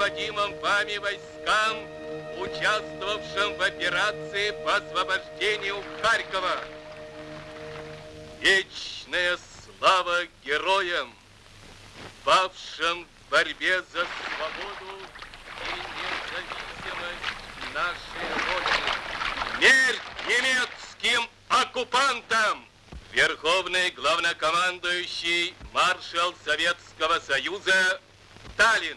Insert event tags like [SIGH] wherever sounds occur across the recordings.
руководимым вами войскам, участвовавшим в операции по освобождению Харькова. Вечная слава героям, павшим в борьбе за свободу и независимость нашей Родины. Смерть немецким оккупантам! Верховный главнокомандующий маршал Советского Союза Сталин.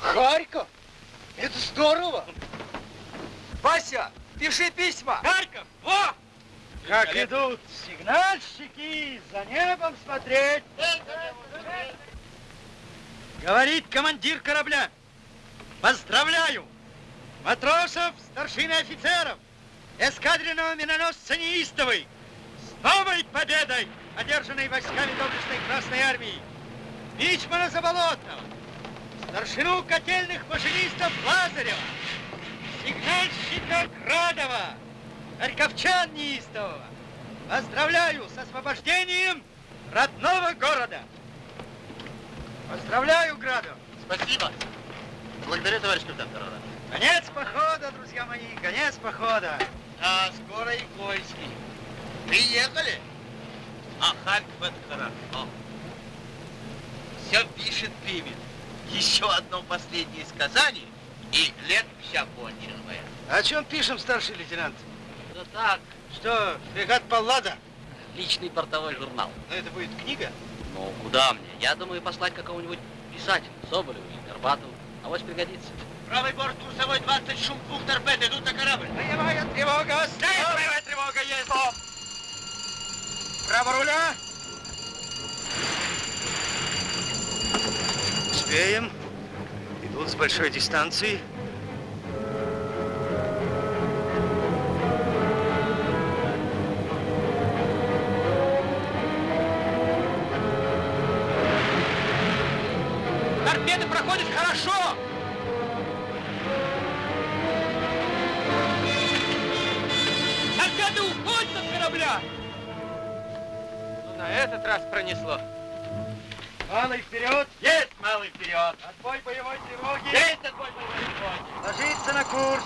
Харьков? Это здорово! Вася, пиши письма! Харьков, во! Как идут сигнальщики, за небом смотреть. Говорит командир корабля. Поздравляю матросов, старшин и офицеров, эскадренного миноносца Неистовый новой победой, одержанной войсками доблестной Красной Армии. Мичмана Заболотного, старшину котельных машинистов Лазарева, сигнальщика Градова, харьковчан Неистового. Поздравляю с освобождением родного города. Поздравляю, Градов. Спасибо. Благодарю, товарищ капитан Тарара. Конец похода, друзья мои, конец похода. А скоро и Кольский. Приехали? А Харьков это хорошо. Все пишет Пимен. Еще одно последнее сказание, и лет вся конченная. О чем пишем, старший лейтенант? Да так. Что, фрегат Паллада? Личный портовой журнал. Но это будет книга? Ну, куда мне? Я думаю, послать какого-нибудь писателя, Соболеву или Горбатову. Авось пригодится. Правый борт курсовой 20 шум двух торпед идут на корабль. Боевая тревога! Стоп! Боевая тревога есть! Право руля! Успеем. Идут с большой дистанции. Торпеды проходят хорошо! Торпеды уходят от корабля! На этот раз пронесло. Малый вперед! Есть малый вперед! Отбой боевой тревоги! Есть отбой боевой тревоги! Ложиться на курс!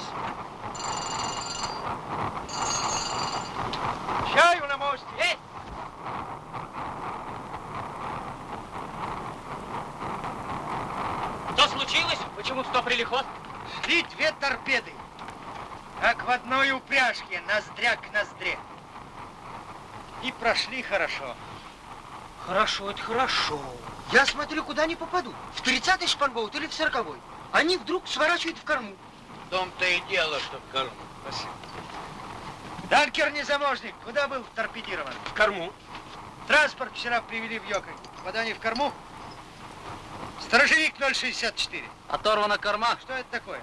Чаю на мосте! Есть! Что случилось? Почему стоприли ход? Шли две торпеды, как в одной упряжке, ноздря к ноздре. И прошли хорошо. Хорошо, это хорошо. Я смотрю, куда они попадут. В 30-й шпангоут или в 40-й. Они вдруг сворачивают в корму. В том-то и дело, что в корму. Спасибо. Данкер незаможник, куда был торпедирован? В корму. Транспорт вчера привели в Йоконь. Попадание в корму? Сторожевик 064. Оторвана корма. Что это такое?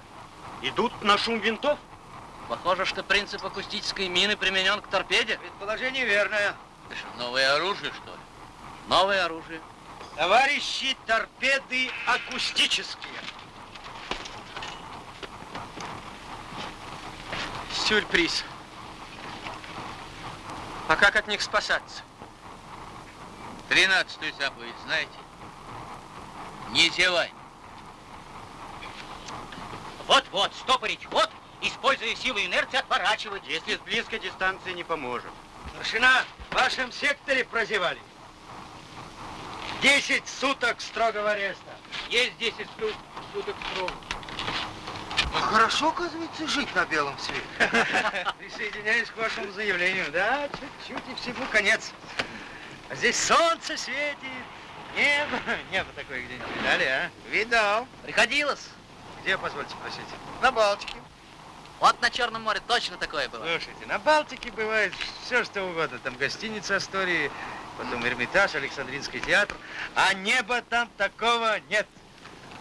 Идут на шум винтов? Похоже, что принцип акустической мины применен к торпеде. Предположение верное. Новое оружие, что ли? Новое оружие. Товарищи, торпеды акустические. Сюрприз. А как от них спасаться? Тринадцатую заповедь знаете? Не зевай. Вот-вот, стопорить ход, используя силу инерции, отворачивать. Если с близкой дистанции не поможет. Старшина, в вашем секторе прозевали. Десять суток строгого ареста. Есть 10 плюс суток срок. А хорошо, оказывается, жить на белом свете. [LAUGHS] Присоединяюсь к вашему заявлению. Да, чуть-чуть и всему конец. А здесь солнце светит, небо. [LAUGHS] Небо такое где-нибудь видали, а? Видал. Приходилось. Где, позвольте спросить? На Балтике. Вот на Черном море точно такое было. Слушайте, на Балтике бывает все, что угодно. Там гостиница Астории, потом Эрмитаж, Александринский театр. А неба там такого нет.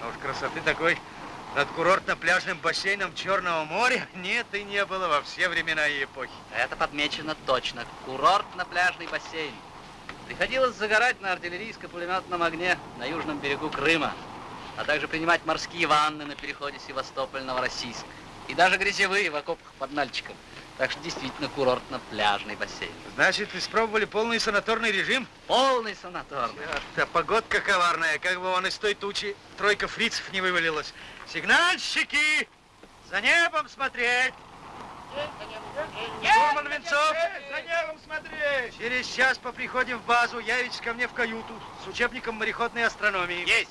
А уж красоты такой над курортно-пляжным бассейном Черного моря [LAUGHS] нет и не было во все времена и эпохи. Это подмечено точно. Курорт на пляжный бассейн. Приходилось загорать на артиллерийско-пулеметном огне на южном берегу Крыма, а также принимать морские ванны на переходе Севастополь-Новороссийск. И даже грязевые в окопах под Нальчиком. Так что действительно курортно-пляжный бассейн. Значит, испробовали полный санаторный режим? Полный санаторный. Да погодка коварная, как бы он из той тучи тройка фрицев не вывалилась. Сигнальщики! За небом смотреть! Штурман Венцов! За небом смотреть! Через час по приходе в базу явитесь ко мне в каюту с учебником мореходной астрономии. Есть.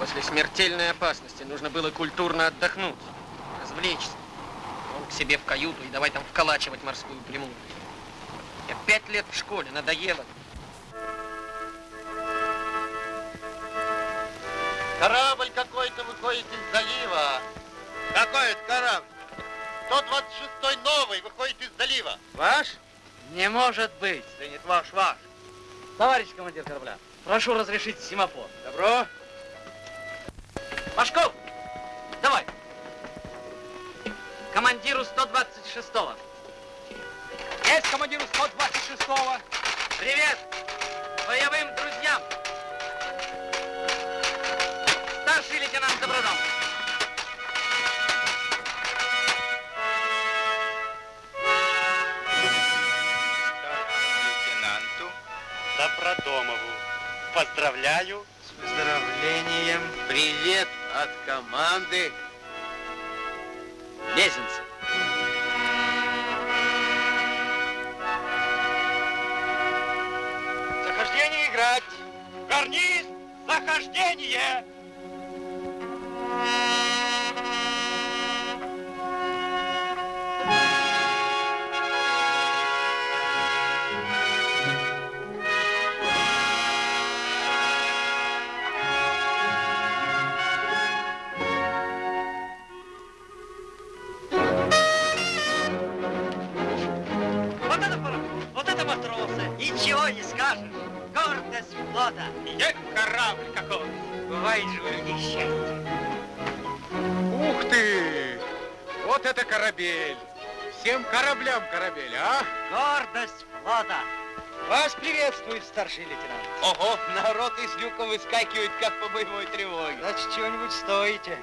После смертельной опасности нужно было культурно отдохнуть, развлечься. Он к себе в каюту и давай там вколачивать морскую премудру. Я пять лет в школе, надоело. Корабль какой-то выходит из залива. Какой это корабль? 126-й новый выходит из залива. Ваш? Не может быть. Да нет, ваш, ваш. Товарищ командир корабля, прошу разрешить семафор. Добро. Пашков, давай. Командиру 126-го. Есть командиру 126-го. Привет боевым друзьям. Старший лейтенант Добродом. лейтенанту Добродомову. Поздравляю. С выздоровлением. Привет от команды. Мезенцы. Захождение играть. Гарниз, захождение. Вот Гордость флота. Е, корабль какой. Бывает же у людей счастье. Ух ты! Вот это корабель! Всем кораблям корабель, а? Гордость флота. Вас приветствует старший лейтенант. Ого, народ из люка выскакивает, как по боевой тревоге. Значит, чего-нибудь стоите.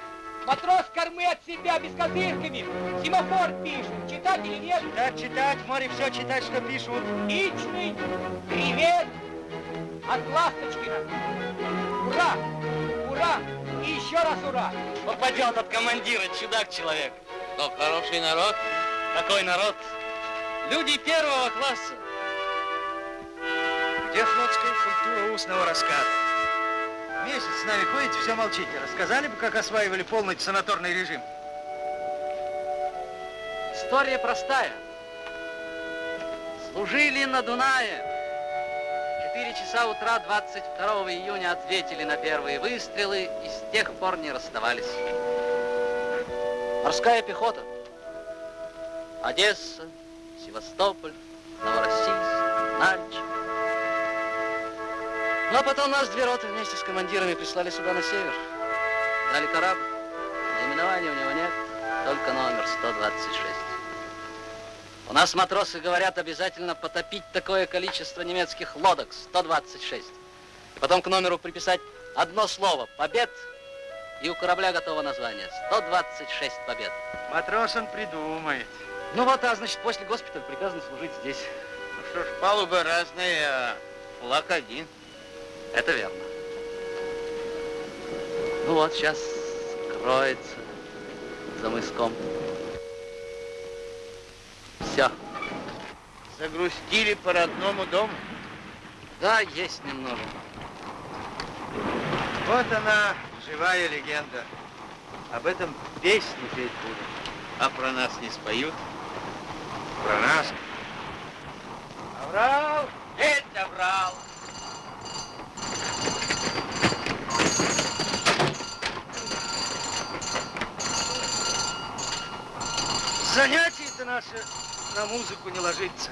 Матрос кормы от себя без козырками. Семафор пишет. Читать или нет? Читать, читать, в море все читать, что пишут. Личный привет от Ласточкина. Ура! Ура! И еще раз ура! Попадет от командира, чудак-человек. Но хороший народ. Какой народ? Люди первого класса. Где флотская культура устного рассказа? Месяц с нами ходите, все молчите. Рассказали бы, как осваивали полный санаторный режим? История простая. Служили на Дунае. Часа утра 22 июня ответили на первые выстрелы и с тех пор не расставались. Морская пехота. Одесса, Севастополь, Новороссийск, Нальчик. Ну, а потом нас две роты вместе с командирами прислали сюда на север. Дали корабль. Наименования у него нет, только номер 126. У нас матросы говорят обязательно потопить такое количество немецких лодок, 126. И потом к номеру приписать одно слово – побед, И у корабля готово название. 126 побед. Матрос он придумает. Ну вот, а значит, после госпиталя приказано служить здесь. Ну что ж, палубы разные, а флаг один. Это верно. Ну вот, сейчас кроется за мыском. Все. Загрустили по родному дому. Да, есть немного. Вот она, живая легенда. Об этом песни петь будут. А про нас не споют. Про нас. Аврал! Есть Аврал! Занятие-то наше на музыку не ложится.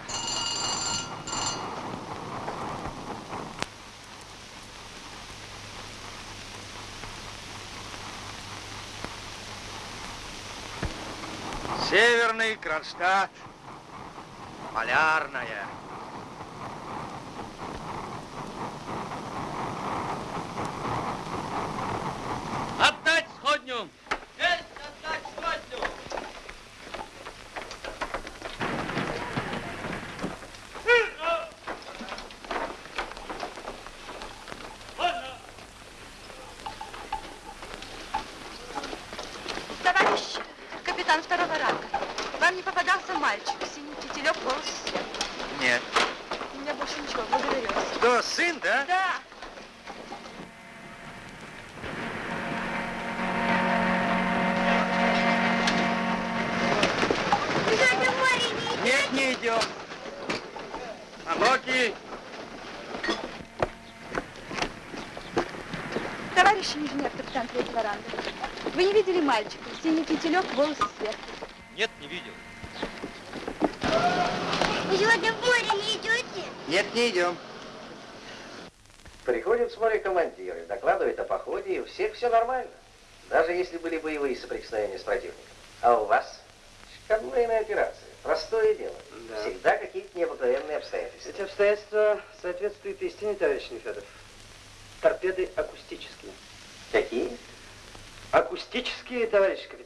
Северный Кронштадт. Полярная. Отдать сходню! Товарищ капитан второго ранга, вам не попадался мальчик, синий кителек, волосы свет. Нет. У меня больше ничего, благодарю вас. Что, сын, да? Да. Нет, не идем. Амоки, Товарищ инженер, капитан третьего ранга, вы не видели мальчика, кителек, волосы свет. Нет, не видел. Вы сегодня в море не идете? Нет, не идем. Приходят с моря командиры, докладывают о походе, и у всех все нормально. Даже если были боевые соприкосновения с противником. А у вас конвойная операция. Простое дело. Да. Всегда какие-то необыкновенные обстоятельства. Эти обстоятельства соответствуют истине, товарищ Нефедов. Торпеды акустические. Какие? Акустические, товарищ капитан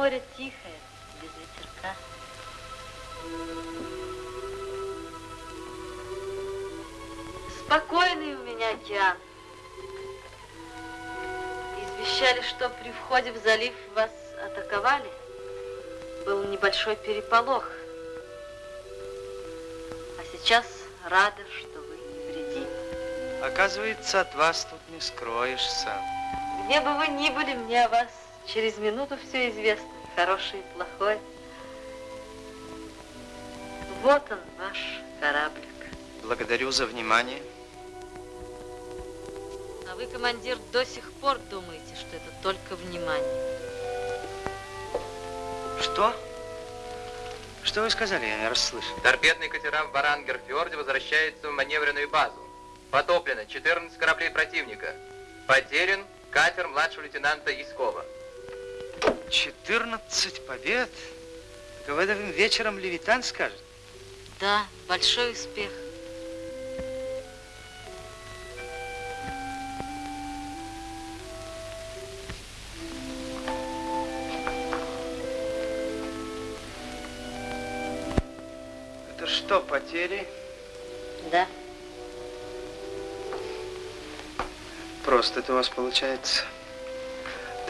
море тихое, без ветерка. Спокойный у меня океан. Извещали, что при входе в залив вас атаковали. Был небольшой переполох. А сейчас рада, что вы невредимы. Оказывается, от вас тут не скроешься. Где бы вы ни были, мне о вас через минуту все известно. Хороший и плохой. Вот он, ваш кораблик. Благодарю за внимание. А вы, командир, до сих пор думаете, что это только внимание. Что? Что вы сказали? Я не расслышал. Торпедные катера в Барангер-фьорде возвращаются в маневренную базу. Потоплено 14 кораблей противника. Потерян катер младшего лейтенанта Искова. 14 побед? Этом вечером Левитан скажет. Да, большой успех. Это что, потери? Да. Просто это у вас получается.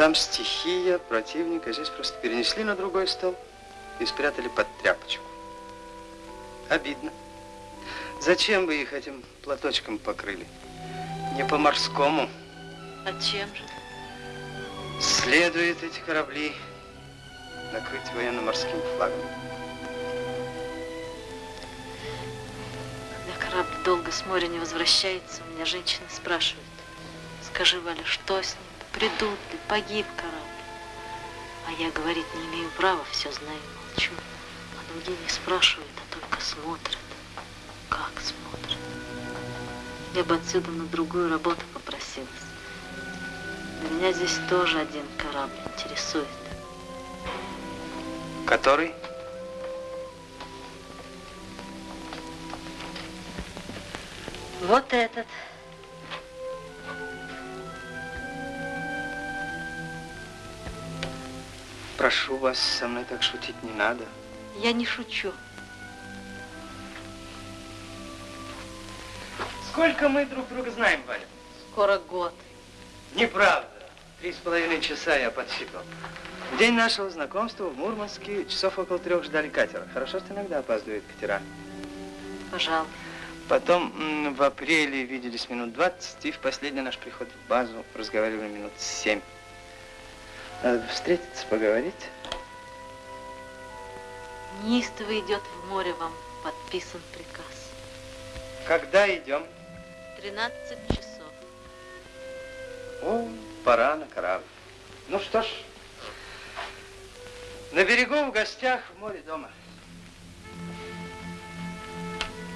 Там стихия, противник, а здесь просто перенесли на другой стол и спрятали под тряпочку. Обидно. Зачем вы их этим платочком покрыли? Не по-морскому. А чем же? Следует эти корабли накрыть военно-морским флагом. Когда корабль долго с моря не возвращается, у меня женщины спрашивают. Скажи, Валя, что с ним? Придут ли? Погиб корабль. А я говорить не имею права, все знаю и молчу. А другие не спрашивают, а только смотрят. Я бы отсюда на другую работу попросилась. Но меня здесь тоже один корабль интересует. Который? Вот этот. Прошу вас, со мной так шутить не надо. Я не шучу. Сколько мы друг друга знаем, Валя? Скоро год. Неправда. Три с половиной часа я подсчитал. В день нашего знакомства в Мурманске часов около трех ждали катера. Хорошо, что иногда опаздывают катера. Пожалуй. Потом в апреле виделись минут 20, и в последний наш приход в базу разговаривали минут 7. Надо встретиться, поговорить. Неистово идет в море вам подписан приказ. Когда идем? 13 часов. О, пора на корабль. Ну что ж, на берегу в гостях, в море дома.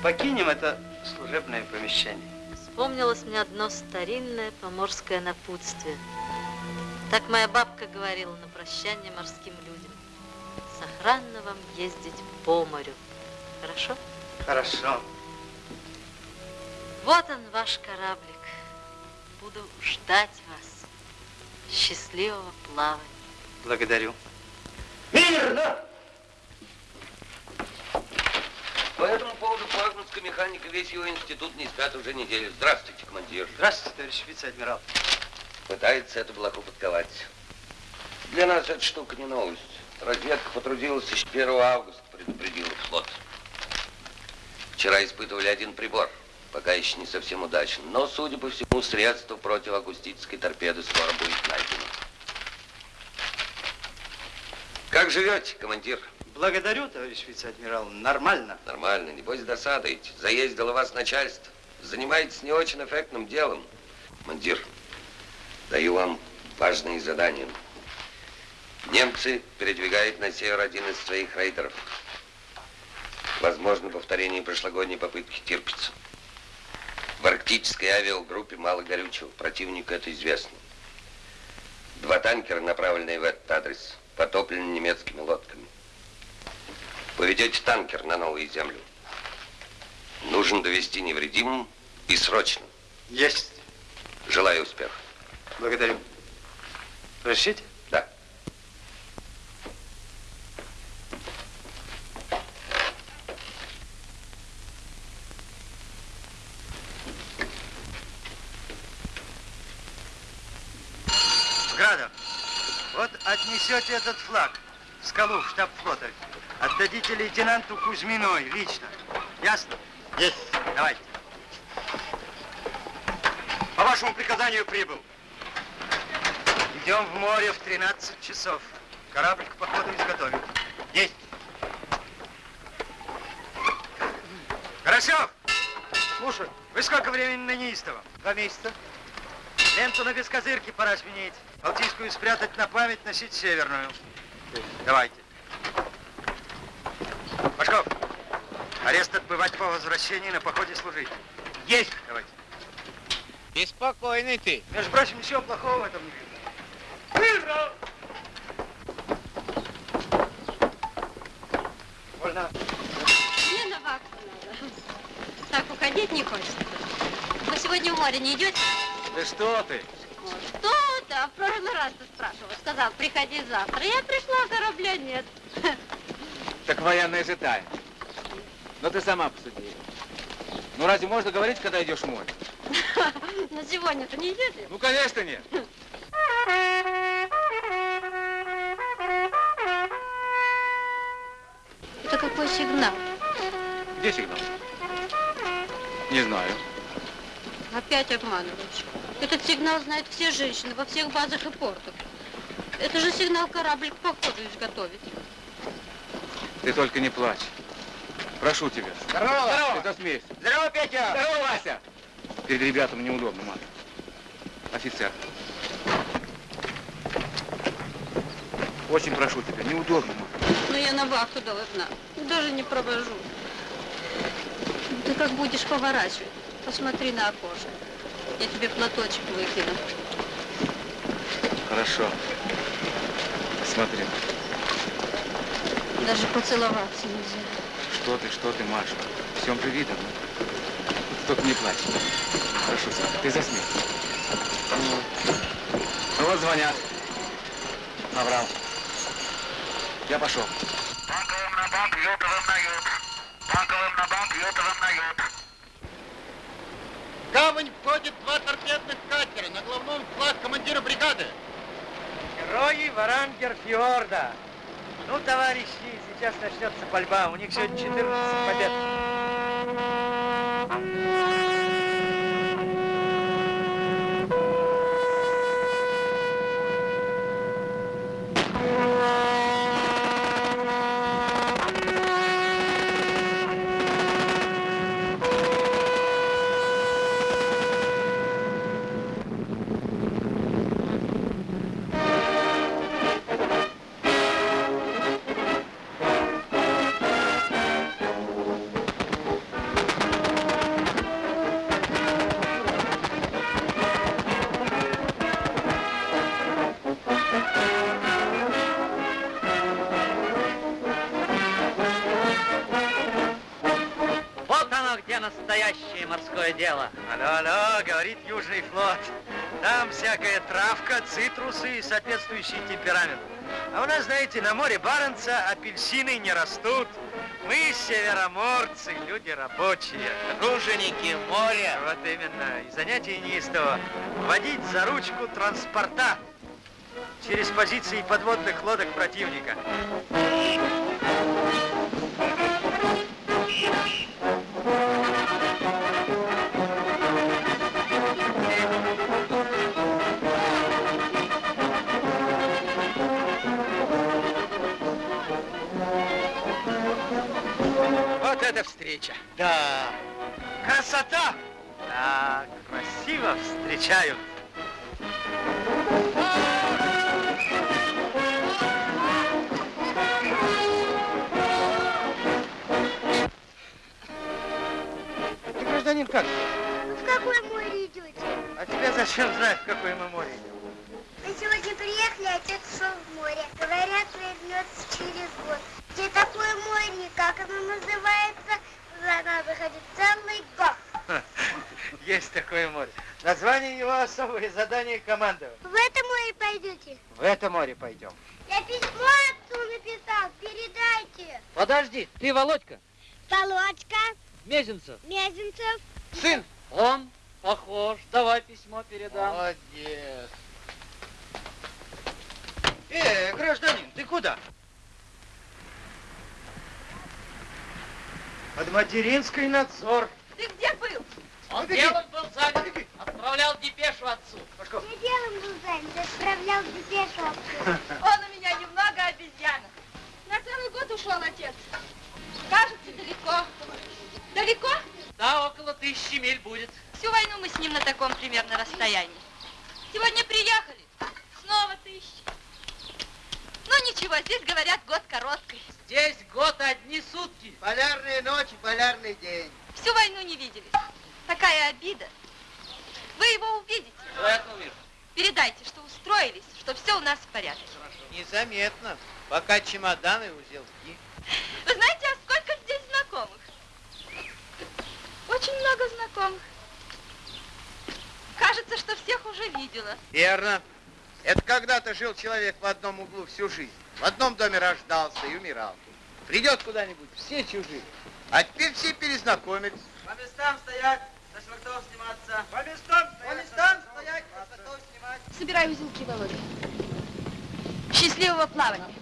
Покинем это служебное помещение. Вспомнилось мне одно старинное поморское напутствие. Так моя бабка говорила на прощание морским людям. Сохранно вам ездить по морю. Хорошо? Хорошо. Вот он, ваш кораблик. Буду ждать вас. Счастливого плавания. Благодарю. Мирно! По этому поводу флагманская механика, весь его институт не спят уже неделю. Здравствуйте, командир. Здравствуйте, товарищ вице-адмирал. Пытается эту блоху подковать. Для нас эта штука не новость. Разведка потрудилась еще 1 августа, предупредила флот. Вчера испытывали один прибор, пока еще не совсем удачно. Но, судя по всему, средство противоакустической торпеды скоро будет найдено. Как живете, командир? Благодарю, товарищ вице-адмирал. Нормально. Нормально, небось досадаете. Заездило вас начальство. Занимаетесь не очень эффектным делом. Командир, даю вам важные задания. Немцы передвигают на север один из своих рейдеров. Возможно, повторение прошлогодней попытки Тирпица. В арктической авиагруппе мало горючего. Противнику это известно. Два танкера, направленные в этот адрес, потоплены немецкими лодками. Поведете танкер на новую землю. Нужно довести невредимым и срочно. Есть. Желаю успеха. Благодарю. Разрешите? Да. Градов, вот отнесете этот флаг в скалу в штаб флота. Отдадите лейтенанту Кузьминой лично. Ясно? Есть. Давайте. По вашему приказанию прибыл. Идем в море в 13 часов. Корабль к походу изготовим. Есть. Хорошо. Слушай, вы сколько времени на неистовом? Два месяца. Ленту на бескозырке пора сменить. Балтийскую спрятать на память, носить северную. Давайте. Пашков, арест отбывать по возвращении на походе служить. Есть. Давайте. Беспокойный ты. Между прочим, ничего плохого в этом не видно. Мирно! Вольно. Мне на вахту надо. Так, уходить не хочется. Вы сегодня в море не идете? Да что ты? Что-то, в прошлый раз ты спрашивал. Сказал, приходи завтра. Я пришла, а корабля нет. Так военная же тайна. Но ты сама посуди. Ну разве можно говорить, когда идешь в море? [LAUGHS] Но сегодня-то не идете? Ну, конечно, нет. Где сигнал? Не знаю. Опять обманываешь. Этот сигнал знают все женщины во всех базах и портах. Это же сигнал корабль к походу изготовить. Ты только не плачь. Прошу тебя. Здорово! Здорово! Ты смеешь. Здорово, Петя! Здорово, Вася! Перед ребятами неудобно, мать. Офицер. Очень прошу тебя, неудобно, мать. Но я на вахту должна. Даже не провожу. Ты как будешь поворачивать? Посмотри на окошко. Я тебе платочек выкину. Хорошо. Смотри. Даже поцеловаться нельзя. Что ты, что ты, Маша? Всем же видно. Только не плачь. Хорошо, Саша, ты засмей. Ну вот звонят. Набрал. Я пошел. Банковым на ют. В гавань входит два торпедных катера. На главном флаг командира бригады. Герои Варангер-Фьорда. Ну, товарищи, сейчас начнется пальба. У них сегодня 14 побед. Флот. Там всякая травка, цитрусы и соответствующий темперамент. А у нас, знаете, на море Баренца апельсины не растут. Мы североморцы, люди рабочие. Труженики моря. Вот именно. И занятие неистово. Водить за ручку транспорта через позиции подводных лодок противника. Встреча. Да. Красота! Да, красиво встречают. Ты, гражданин, как? Ну, в какое море идете? А тебя зачем знать, в какое мы море идем? Отец ушел в море. Говорят, вернется через год. Где такое море, как оно называется? Туда надо ходить целый год. Есть такое море. Название его особое задание командования. В это море пойдете? В это море пойдем. Я письмо отцу написал, передайте. Подожди, ты Володька? Володька, Мезенцев? Мезенцев. Сын. Он похож. Давай письмо передам. Молодец. Э, гражданин, ты куда? Под материнский надзор. Ты где был? Он Беги. делом был занят. Отправлял депешу отцу. Я делом был занят, отправлял депешу отцу. Он у меня немного обезьяна. На целый год ушел отец. Кажется, далеко. Далеко? Да, около тысячи миль будет. Всю войну мы с ним на таком примерно расстоянии. Сегодня приехали. Снова тысяча. Ну ничего, здесь говорят год короткий. Здесь год одни сутки. Полярные ночи, полярный день. Всю войну не виделись. Такая обида. Вы его увидите. Я увижу? Передайте, что устроились, что все у нас в порядке. Незаметно. Пока чемоданы узелки. Вы знаете, а сколько здесь знакомых? Очень много знакомых. Кажется, что всех уже видела. Верно. Это когда-то жил человек в одном углу всю жизнь. В одном доме рождался и умирал. Придет куда-нибудь, все чужие. А теперь все перезнакомились. По местам стоять, со швартов сниматься. По местам стоять. По местам стоять, со швартов снимать. Собирай узелки, Володя. Счастливого плавания.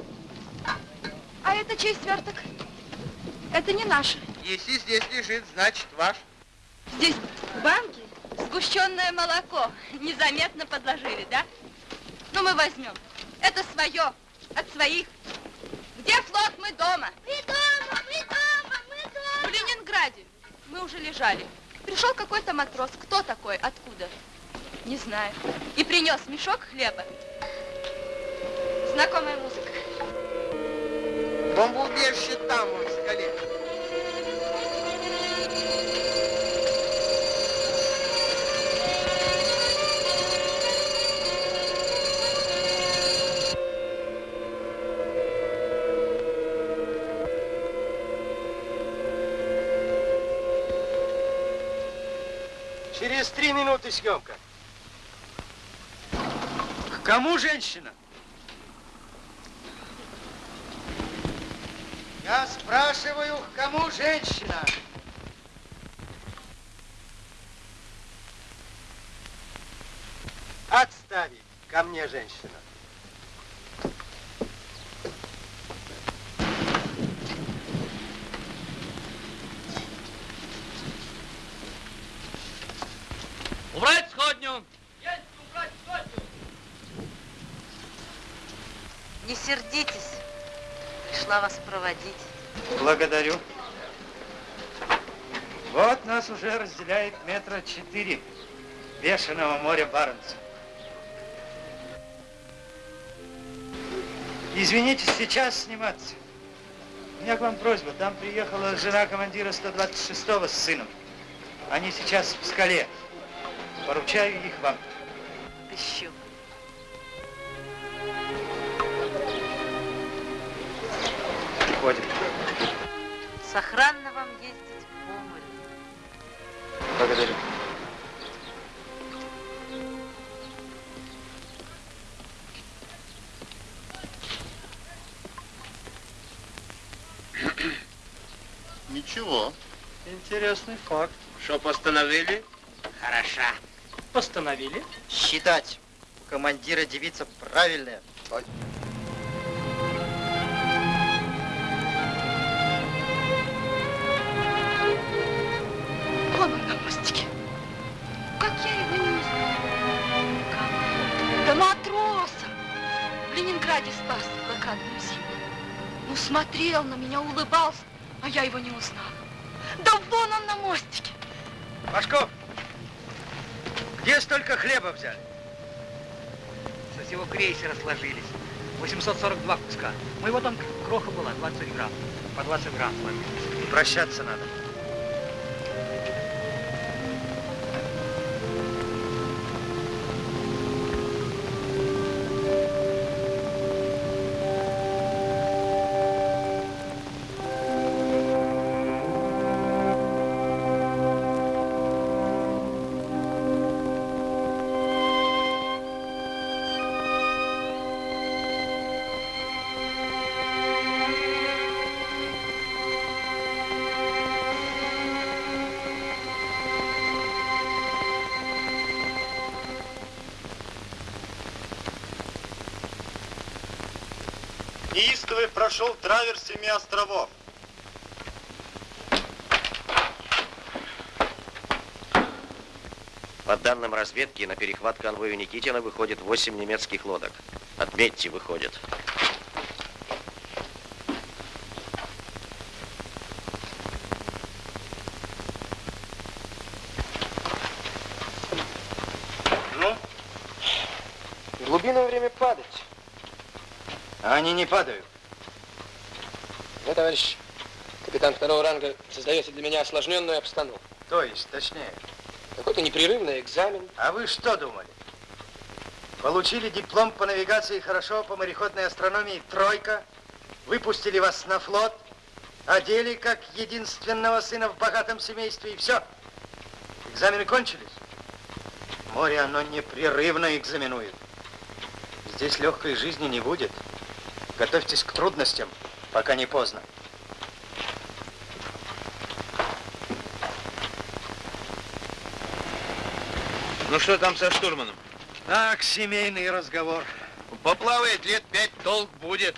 А это чей сверток? Это не наш. Если здесь лежит, значит ваш. Здесь в банке сгущенное молоко. Незаметно подложили, да? Ну, мы возьмем. Это свое, от своих. Где флот? Мы дома. Мы дома, мы дома, мы дома. В Ленинграде. Мы уже лежали. Пришел какой-то матрос. Кто такой? Откуда? Не знаю. И принес мешок хлеба. Знакомая музыка. Бомбоубежище там, в скале. Через три минуты съемка. К кому женщина? Я спрашиваю, к кому женщина? Отставить. Ко мне женщина. Пришла вас проводить. Благодарю. Вот нас уже разделяет метра четыре бешеного моря Баренца. Извините, сейчас сниматься. У меня к вам просьба. Там приехала жена командира 126-го с сыном. Они сейчас в скале. Поручаю их вам. Ищу. Приходим. Сохранно вам ездить по морю. Благодарю. Ничего. Интересный факт. Что постановили? Хороша. Постановили? Считать. У командира девица правильная. Вон он на мостике. Как я его не? Как? Да матроса. В Ленинграде спас в блокадную зиму. Ну, смотрел на меня, улыбался, а я его не узнала. Да вон он на мостике. Пашков, где столько хлеба взяли? Со всего крейсера сложились. 842 куска. Моего там кроха была, 20 грамм. По 20 грамм сложились. Прощаться надо. Прошел траверс семи островов. По данным разведки, на перехват конвою Никитина выходит 8 немецких лодок. Отметьте, выходит. Ну? В глубинное время падать. А они не падают. Товарищ капитан второго ранга, создаете для меня осложненную обстановку. То есть, точнее. Какой-то непрерывный экзамен. А вы что думали? Получили диплом по навигации хорошо, по мореходной астрономии тройка, выпустили вас на флот, одели как единственного сына в богатом семействе и все. Экзамены кончились. Море оно непрерывно экзаменует. Здесь легкой жизни не будет. Готовьтесь к трудностям, пока не поздно. Ну что там со штурманом? Так, семейный разговор. Поплавает лет пять, толк будет.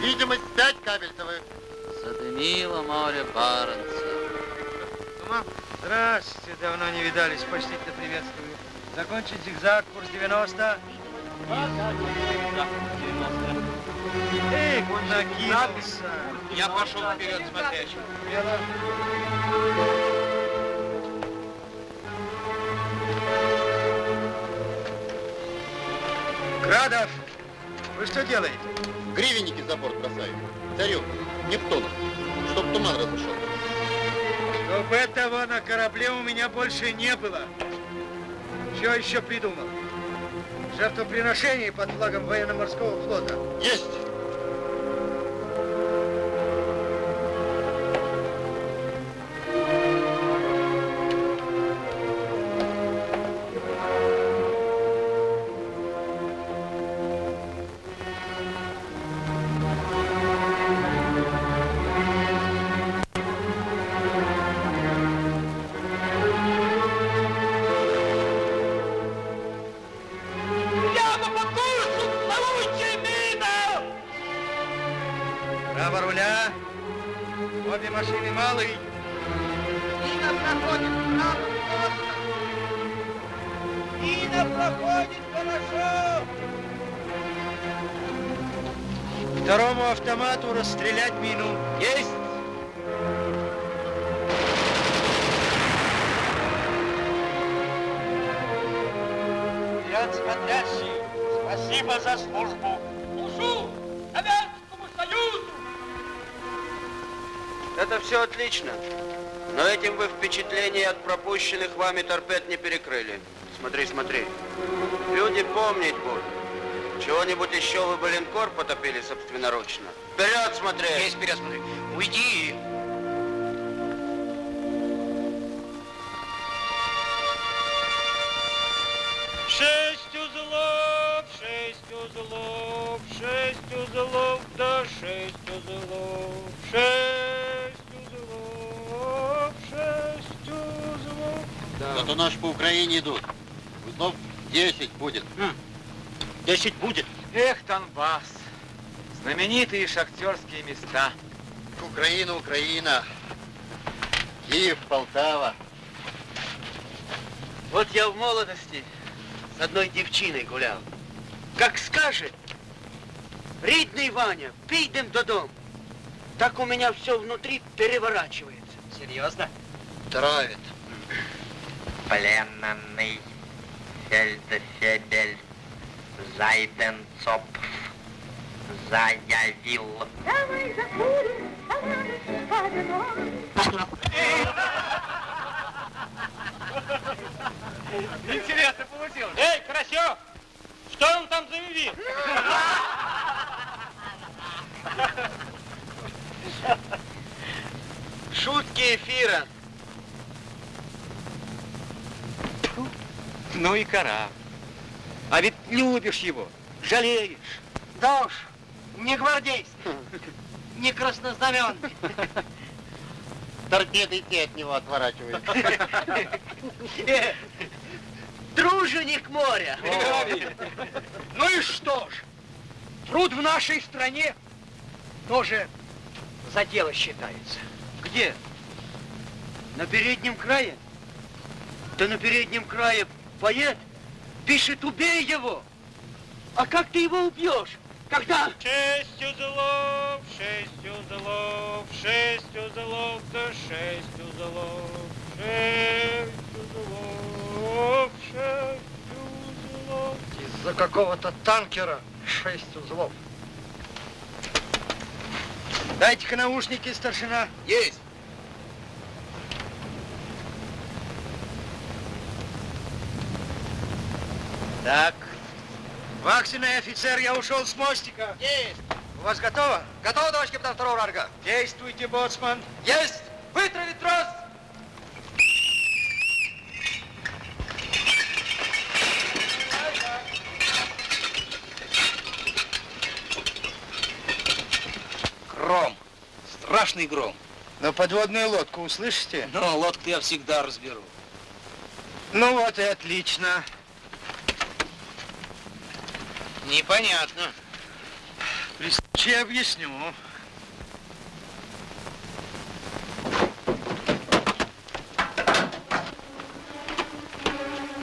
Видимость 5 кабельтовых. Задымило море Баренца. Здравствуйте, давно не видались, почтительно приветствую. Закончить зигзаг, курс 90. Эй, куда кинулся? Я пошел вперед смотрящий. Градов, вы что делаете? Гривенники за борт бросаю. Царю, Нептуну, чтоб туман разошел. Чтоб этого на корабле у меня больше не было. Что еще придумал? Жертвоприношение под флагом военно-морского флота. Есть! Вами торпед не перекрыли. Смотри, смотри. Люди помнить будут. Чего-нибудь еще вы бы линкор потопили собственноручно. Вперед смотри! Есть вперед смотри. Уйди! Зато наши по Украине идут. Узлов 10 будет. Десять будет. Эх, Донбасс, знаменитые шахтерские места. Украина, Украина. Киев, Полтава. Вот я в молодости с одной девчиной гулял. Как скажет, ридный Ваня, пейдем до дом. Так у меня все внутри переворачивается. Серьезно? Травит. Пленный фельдфебель Зайденцопф заявил. Давай закурим, Интересно получилось. Эй, Карасев, что он там заявил? Шутки эфира. Ну и кора. А ведь любишь его, жалеешь. Да уж, не гвардейский, [LAUGHS] не краснознаменный. [LAUGHS] Торпеды те от него отворачивают. [LAUGHS] Э, Труженик моря. Ну и что ж, труд в нашей стране тоже за дело считается. Где? На переднем крае? Да на переднем крае поэт пишет «убей его». А как ты его убьешь? Когда? Шесть узлов, шесть узлов, шесть узлов, да шесть узлов, шесть узлов, шесть узлов. Из-за какого-то танкера шесть узлов. Дайте-ка наушники, старшина. Есть. Так. Вахтенный офицер, я ушел с мостика. Есть. У вас готово? Готово, товарищ капитан второго ранга? Действуйте, боцман. Есть. Вытравить трос. Гром. Страшный гром. Но подводную лодку услышите? Но лодку я всегда разберу. Ну вот и отлично. Непонятно. При случае объясню.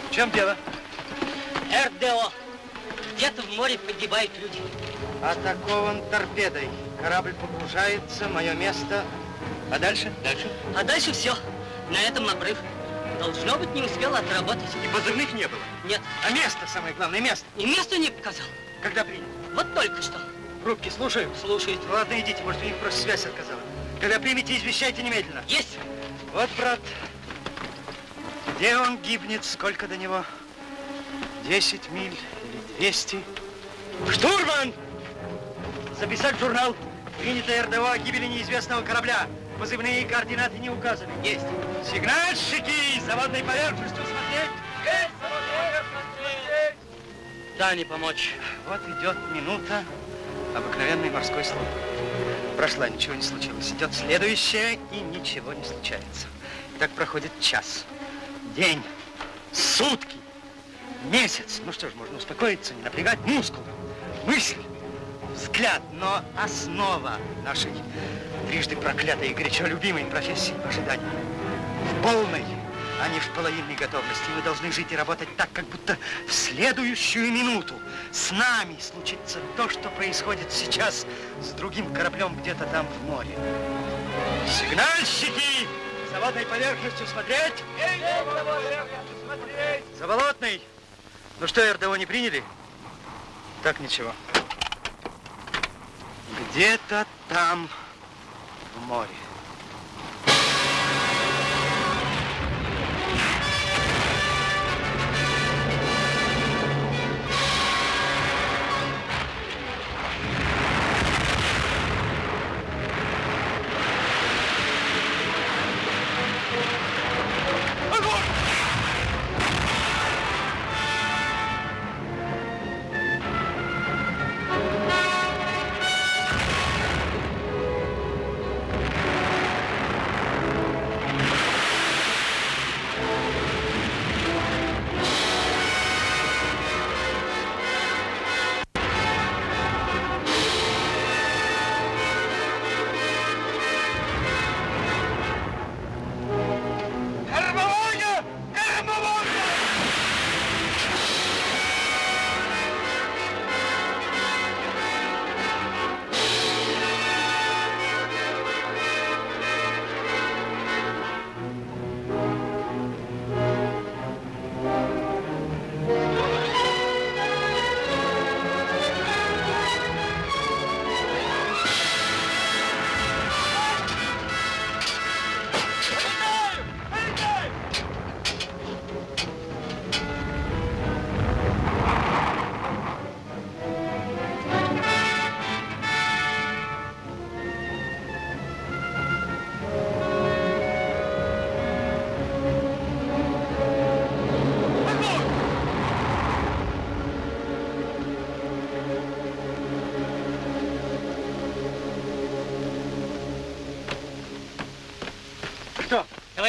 В чем дело? РДО. Где-то в море погибают люди. Атакован торпедой. Корабль погружается, мое место. А дальше? Дальше? А дальше все. На этом обрыв. Должно быть, не успел отработать. И позывных не было? Нет. А место, самое главное, место? И место не показал. Когда принят? Вот только что. Рубки, слушаю. Слушает. Ладно, идите, может, у них просто связь отказала. Когда примете, извещайте немедленно. Есть. Вот, брат, где он гибнет, сколько до него? Десять миль или двести? Штурман! Записать в журнал. Принято РДО о гибели неизвестного корабля. Позывные координаты не указаны. Есть. Сигнальщики! Заводной поверхностью смотреть! Есть. Смотреть. Да, не помочь. Вот идет минута обыкновенной морской службы. Прошла, ничего не случилось. Идет следующая, и ничего не случается. Так проходит час, день, сутки, месяц. Ну что ж, можно успокоиться, не напрягать мускулы, мысль. взгляд, но основа нашей трижды проклятой и горячо любимой профессии в ожидании. Полной, а не в половинной готовности. Мы должны жить и работать так, как будто в следующую минуту с нами случится то, что происходит сейчас с другим кораблем где-то там в море. Сигнальщики! Заводной поверхностью смотреть! Заболотный! Ну что, РДО не приняли? Так, ничего. Где-то там, в море.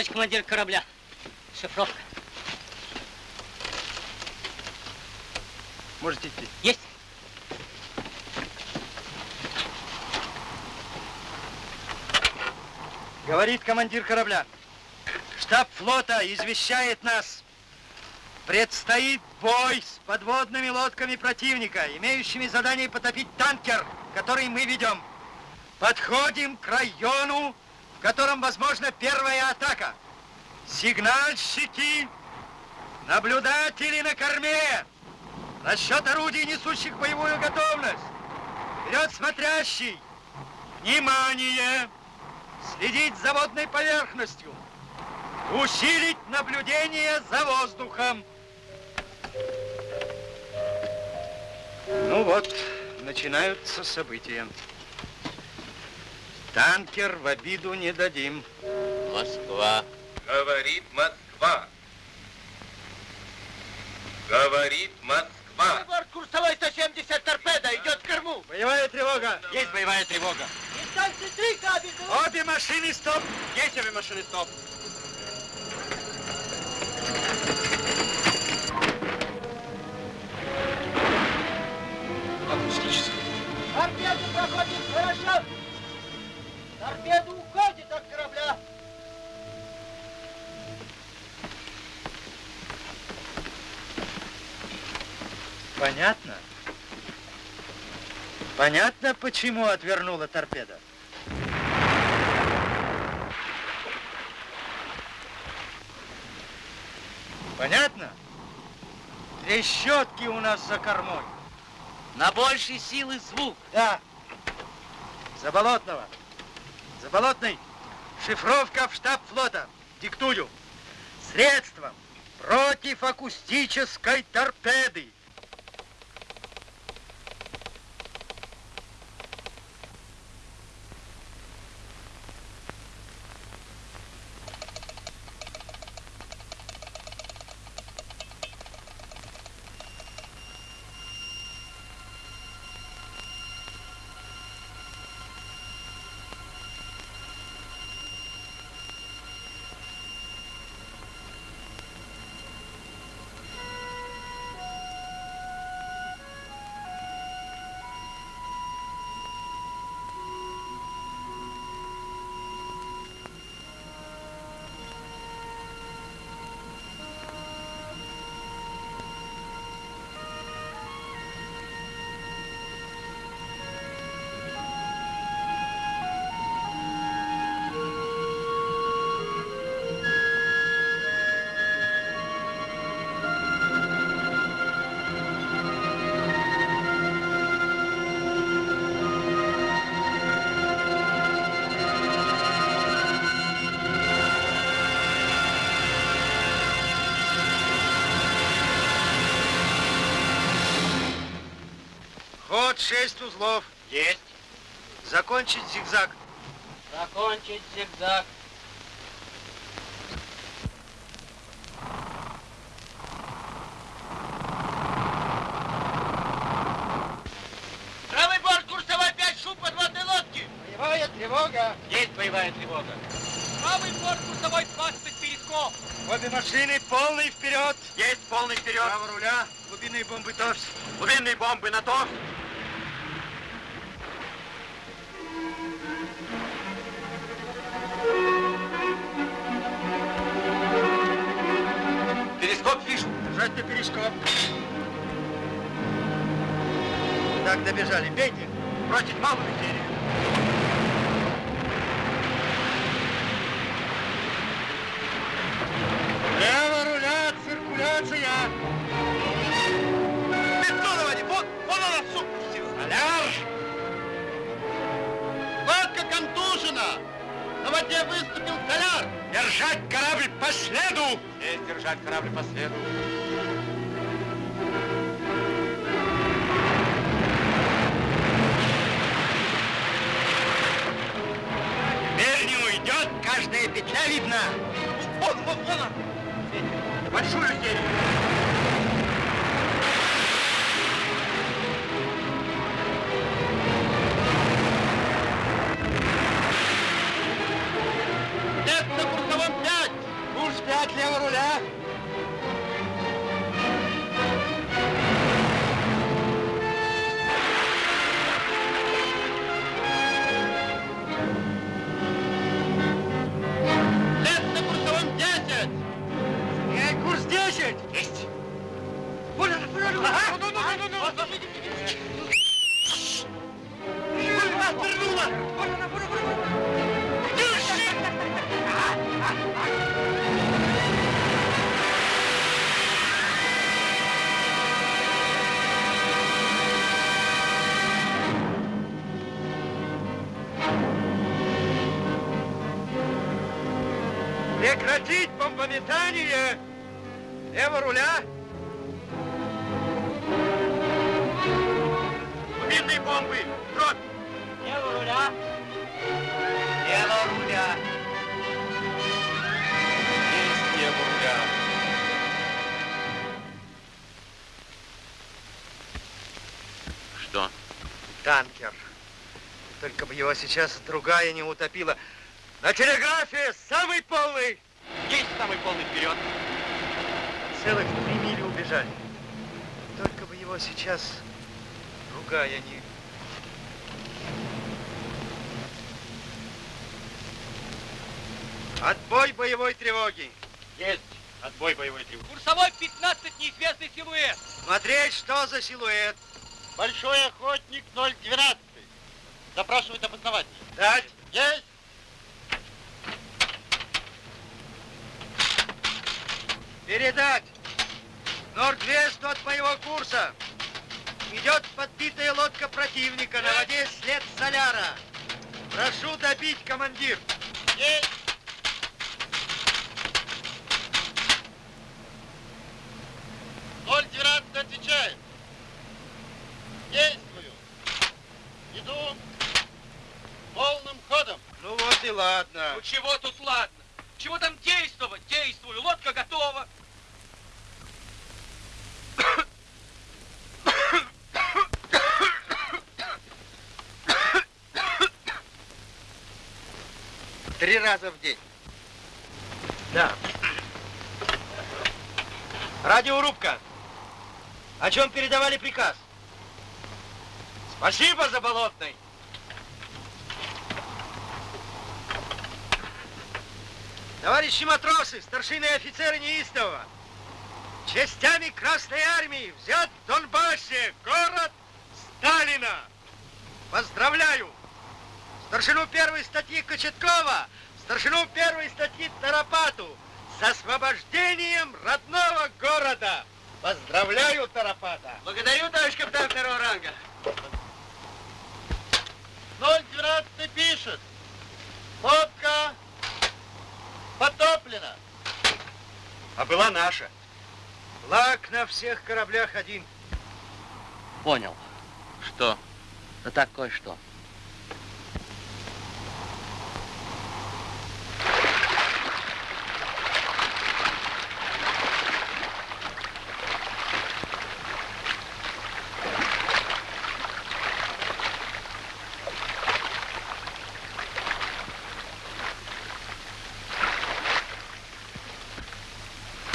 Товарищ командир корабля. Шифровка. Можете идти. Есть. Говорит командир корабля. Штаб флота извещает нас. Предстоит бой с подводными лодками противника, имеющими задание потопить танкер, который мы ведем. Подходим к району, котором возможна первая атака. Сигнальщики, наблюдатели на корме, расчет орудий, несущих боевую готовность. Вперед смотрящий, внимание, следить за водной поверхностью, усилить наблюдение за воздухом. Ну вот, начинаются события. Танкер в обиду не дадим. Москва. Говорит Москва. Говорит Москва. Борт курсовой 170 торпеда идет к корму. Боевая тревога. Есть боевая тревога. Обе машины стоп. Есть обе машины стоп. Торпеда проходит хорошо. Торпеда уходит от корабля. Понятно? Понятно, почему отвернула торпеда? Понятно? Трещотки у нас за кормой. На большей силы звук. Да. Заболотного. Заболотный. Шифровка в штаб флота. Диктую. Средством против акустической торпеды. Шесть узлов. Есть. Закончить зигзаг. Закончить зигзаг. Правый борт, курсовой 5, шум подводной лодки. Боевая тревога. Есть боевая тревога. Правый борт, курсовой 20, перископ. Обе машины полный вперед. Есть полный вперед. Право руля. Глубинные бомбы товс. Глубинные бомбы на то. Так, добежали. Бейте. Бросить малую серию. Лево руля, циркуляция. Бетоновани, вот, вон она, сука, Столяр! Лодка контужена. На воде выступил столяр. Держать корабль по следу! Есть держать корабль по следу. Вон, вон, вон она. Большую серию. Бомбы. Брод. Лево руля. Лево руля! Есть лево руля. Что? Танкер. Только бы его сейчас другая не утопила. На телеграфе самый полный! Есть самый полный вперед. Целых три мили убежали. Только бы его сейчас другая не... Отбой боевой тревоги. Есть. Отбой боевой тревоги. Курсовой 15, неизвестный силуэт. Смотреть, что за силуэт. Большой охотник 012. Запрашивает обоснование. Дать. Есть. Передать. Норд-Вест от моего курса. Идет подбитая лодка противника. На воде след соляра. Прошу добить, командир. Есть. Ноль двенадцать отвечает. Действую. Иду полным ходом. Ну вот и ладно. Ну чего тут ладно? Чего там действовать? Действую. Лодка готова. Три раза в день. Да. Радиорубка. О чем передавали приказ? Спасибо, Заболотный. Товарищи матросы, старшины и офицеры неистового, частями Красной Армии взят в Донбассе город Сталина. Поздравляю! Старшину первой статьи Кочеткова, старшину первой статьи Тарапату с освобождением родного города. Поздравляю, Тарапата! Благодарю, товарищ капитан второго ранга. 012 пишет. Лодка потоплена. А была наша. Флаг на всех кораблях один. Понял. Что? Да так кое-что.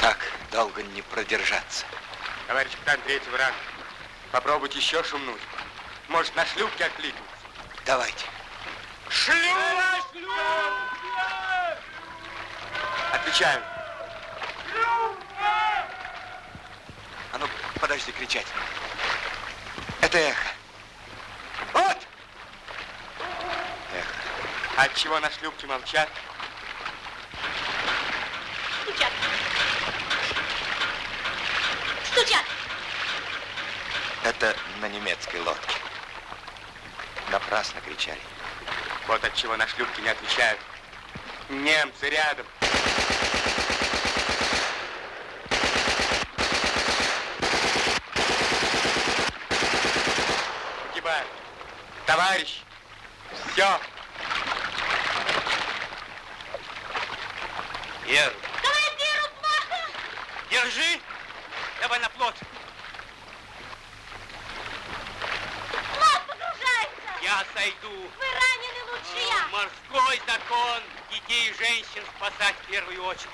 Так долго не продержаться. Товарищ капитан третьего ранга, попробуйте еще шумнуть. Может, на шлюпке откликнуть. Давайте. Шлюп! Отвечаю. А ну, подожди кричать. Это эхо. Вот! Эхо. Отчего на шлюпке молчат? Это на немецкой лодке. Напрасно кричали. Вот отчего на шлюпке не отвечают. Немцы рядом. Погибаю. Товарищ, все. Ер, Командиру плохо! держи. Давай на плот. Плот погружается! Я сойду. Вы ранены лучше я! Морской закон. Детей и женщин спасать в первую очередь.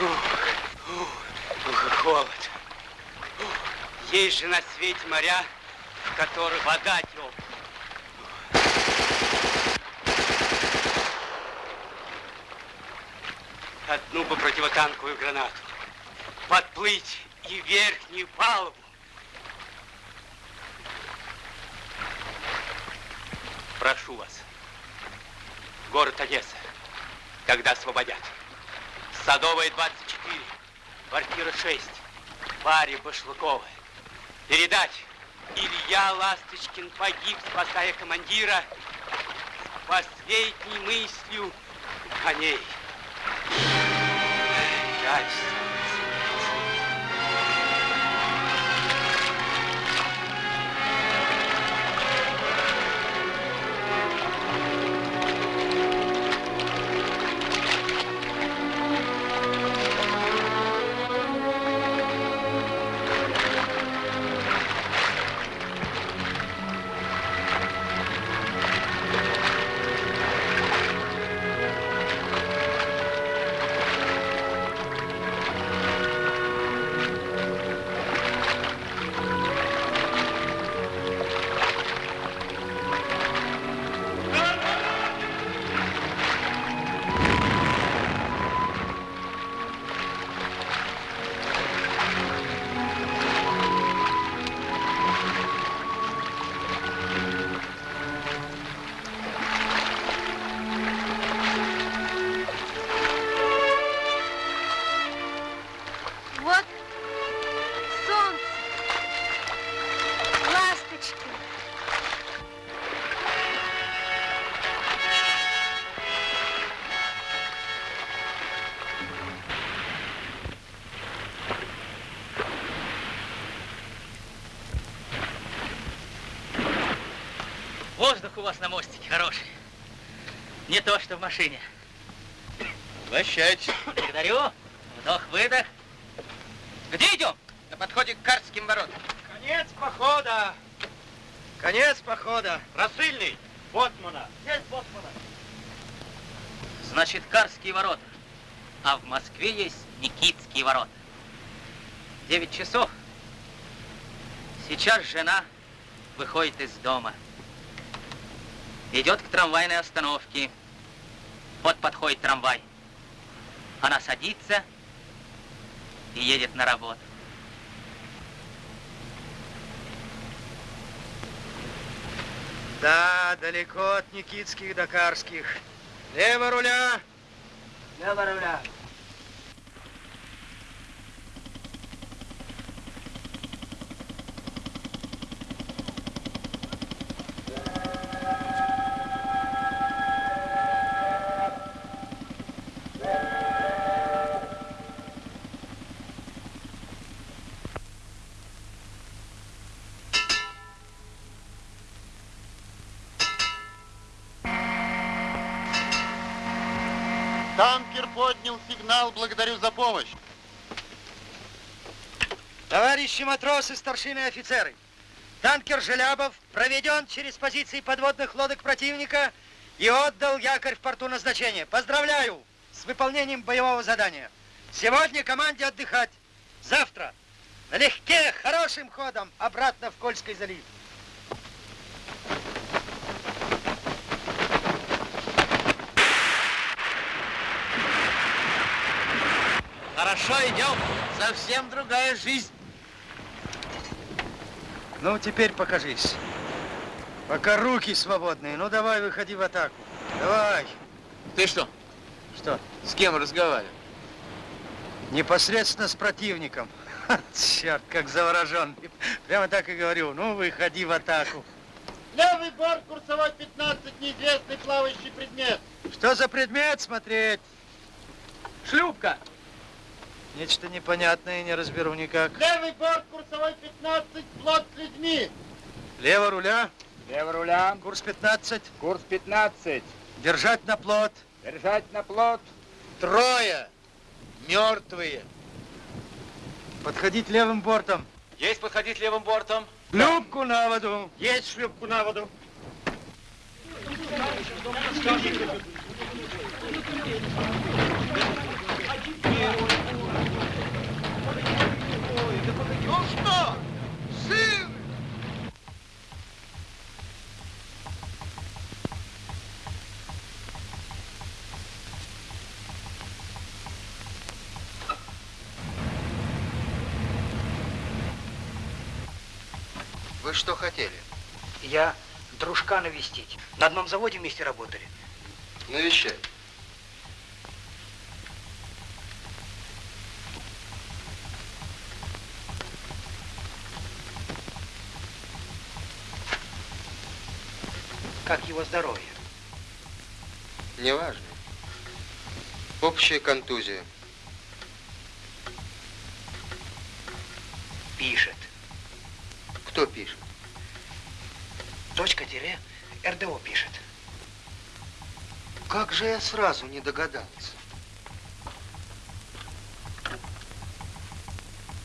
Ух, холод. Ух, Есть же на свете моря, в которых вода теплая. Одну бы противотанковую гранату. Подплыть и верхнюю палубу. Прошу вас. Город Одесса. Когда освободят? Садовая 24. Квартира 6. Варя Башлыкова. Передать. Илья Ласточкин погиб, спасая командира. Последней мыслью о ней. Жаль, Воздух у вас на мостике хороший. Не то, что в машине. Прощайте. Благодарю. Вдох-выдох. Где идем? На подходе к Карским воротам. Конец похода. Конец похода. Рассыльный. Боцмана. Есть Боцмана. Значит, Карские ворота. А в Москве есть Никитские ворота. Девять часов. Сейчас жена выходит из дома. Идет к трамвайной остановке. Вот подходит трамвай. Она садится и едет на работу. Да, далеко от Никитских до Карских. Лево руля. Лево руля. Сигнал. Благодарю за помощь. Товарищи матросы, старшины и офицеры, танкер Желябов проведен через позиции подводных лодок противника и отдал якорь в порту назначения. Поздравляю с выполнением боевого задания. Сегодня команде отдыхать. Завтра налегке, хорошим ходом обратно в Кольский залив. Хорошо идем. Совсем другая жизнь. Ну, теперь покажись. Пока руки свободные. Ну, давай, выходи в атаку. Давай. Ты что? Что? С кем разговаривал? Непосредственно с противником. Ха, черт, как заворожен. Прямо так и говорю. Ну, выходи в атаку. Левый борт, курсовой 15, неизвестный плавающий предмет. Что за предмет смотреть? Шлюпка. Нечто непонятное, не разберу никак. Левый борт, курсовой 15, плот с людьми. Лево руля. Лево руля. Курс 15. Курс 15. Держать на плот. Держать на плот. Трое. Мертвые. Подходить левым бортом. Есть подходить левым бортом. Шлюпку на воду. Есть шлюпку на воду. Ну что, сын? Вы что хотели? Я дружка навестить. На одном заводе вместе работали. Навещай. Как его здоровье? Неважно. Общая контузия. Пишет. Кто пишет? Точка тире РДО пишет. Как же я сразу не догадался?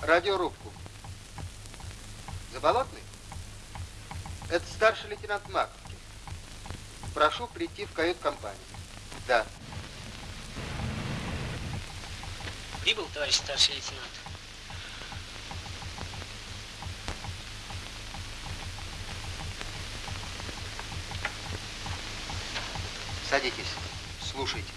Радиорубку. Заболотный? Это старший лейтенант Маковкин. Прошу прийти в кают-компанию. Да. Прибыл, товарищ старший лейтенант. Садитесь. Слушайте.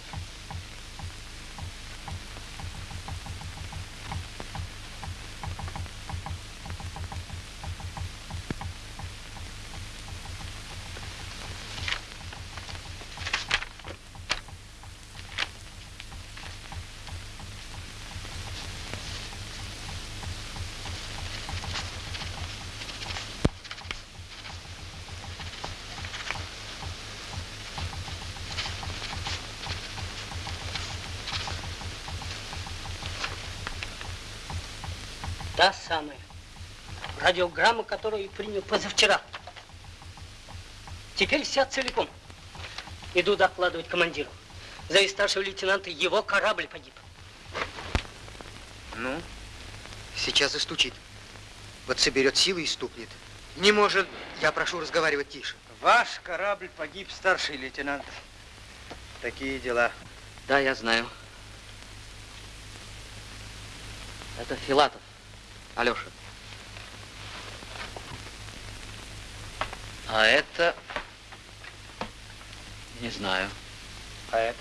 Та самая. Радиограмма, которую принял позавчера. Теперь вся целиком. Иду докладывать командиру. За старшего лейтенанта его корабль погиб. Ну, сейчас и стучит. Вот соберет силы и стукнет. Не может. Я прошу разговаривать тише. Ваш корабль погиб, старший лейтенант. Такие дела. Да, я знаю. Это Филатов. Алеша. А это... Не знаю. А это?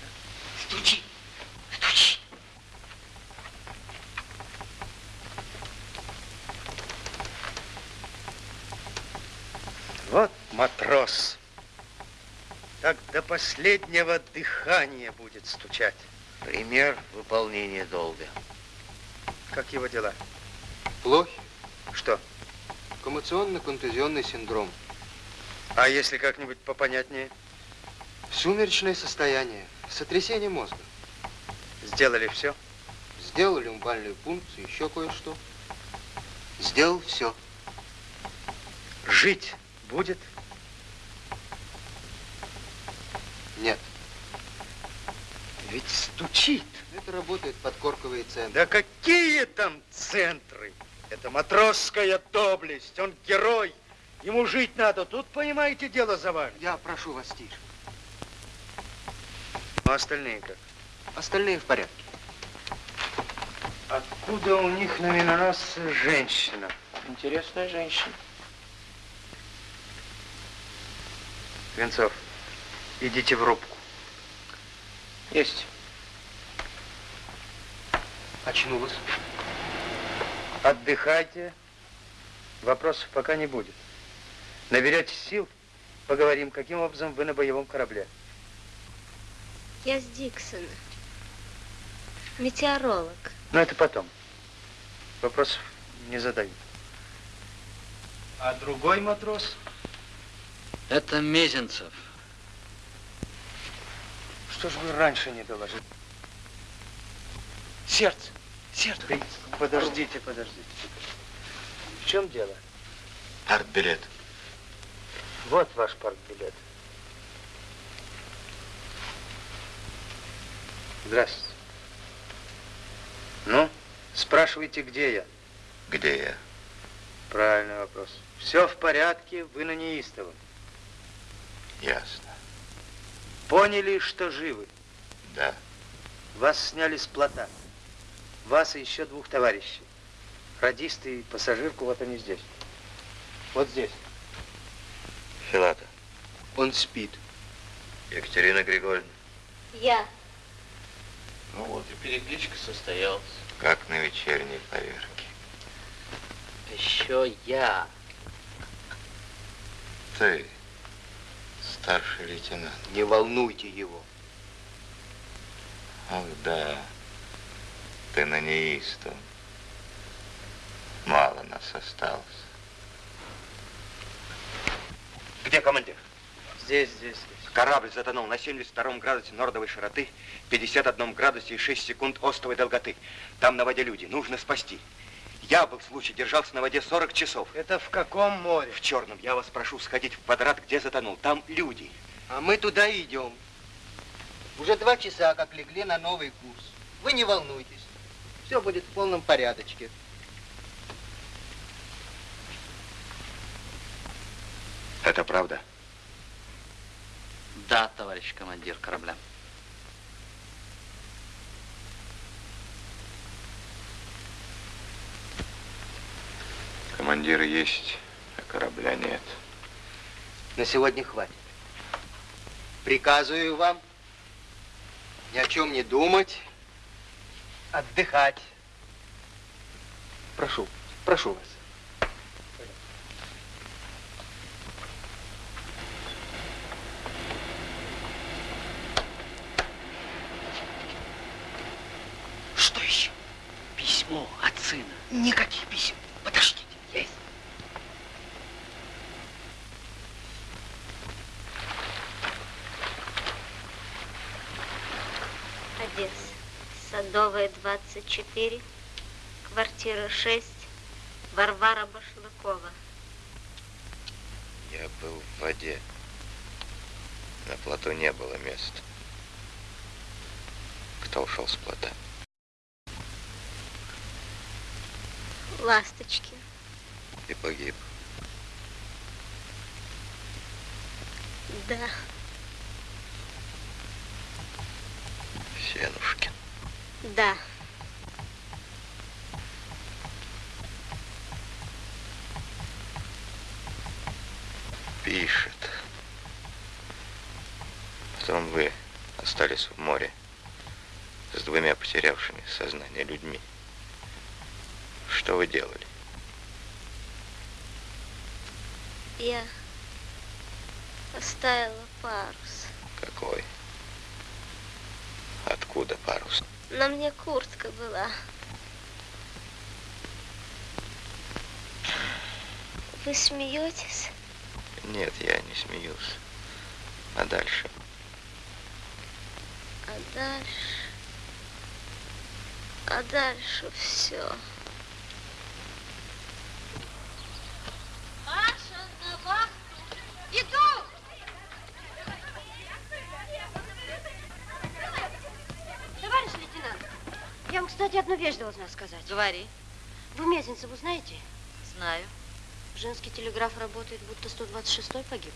Стучи. Вот матрос. Так до последнего дыхания будет стучать. Пример выполнения долга. Как его дела? Плохи. Что? Коммуционно-контузионный синдром. А если как-нибудь попонятнее? Сумеречное состояние. Сотрясение мозга. Сделали все? Сделал люмбальную пункцию, еще кое-что. Сделал все. Жить будет? Нет. Ведь стучит. Это работает подкорковые центры. Да какие там центры? Это матросская доблесть. Он герой. Ему жить надо. Тут, понимаете, дело завалит. Я прошу вас тише. Ну, остальные как? Остальные в порядке. Откуда у них на миноносце женщина? Интересная женщина. Венцов, идите в рубку. Есть. Очнулась. Отдыхайте. Вопросов пока не будет. Наберетесь сил, поговорим, каким образом вы на боевом корабле. Я с Диксона. Метеоролог. Но это потом. Вопросов не задают. А другой матрос? Это Мезенцев. Что же вы раньше не доложили? Сердце. Сердце. Подождите, подождите. В чем дело? Партбилет. Вот ваш партбилет. Здравствуйте. Ну, спрашивайте, где я? Где я? Правильный вопрос. Все в порядке, вы на неистовом. Ясно. Поняли, что живы? Да. Вас сняли с плота. Вас и еще двух товарищей. Радист и пассажирку, вот они здесь. Вот здесь. Филата. Он спит. Екатерина Григорьевна. Я. Ну вот и перекличка состоялась. Как на вечерней поверке. Еще я. Ты, старший лейтенант. Не волнуйте его. Ах, да. Ты на неистом. Мало нас осталось. Где командир? Здесь, здесь, здесь. Корабль затонул на 72 градусе нордовой широты, 51 градусе и 6 секунд остовой долготы. Там на воде люди, нужно спасти. Я был в случае, держался на воде 40 часов. Это в каком море? В Черном. Я вас прошу сходить в квадрат, где затонул. Там люди. А мы туда идем. Уже два часа, как легли на новый курс. Вы не волнуйтесь. Все будет в полном порядочке. Это правда? Да, товарищ командир корабля. Командир есть, а корабля нет. На сегодня хватит. Приказываю вам ни о чем не думать, отдыхать. Прошу, прошу вас. Что еще? Письмо от сына. Никаких писем. Подождите. Есть. Одесса. Садовая, 24. Квартира 6. Варвара Башлыкова. Я был в воде. На плоту не было места. Кто ушел с плота? Ласточки. И погиб. Да. Сенушкин. Да. Пишет. Потом вы остались в море с двумя потерявшими сознание людьми. Что вы делали? Я оставила парус. Какой? Откуда парус? На мне куртка была. Вы смеетесь? Нет, я не смеюсь. А дальше? А дальше... А дальше все. Маша, на вахту! Иду! вещь должна сказать. Говори. Вы Мезенцеву знаете? Знаю. Женский телеграф работает, будто 126-й погиб.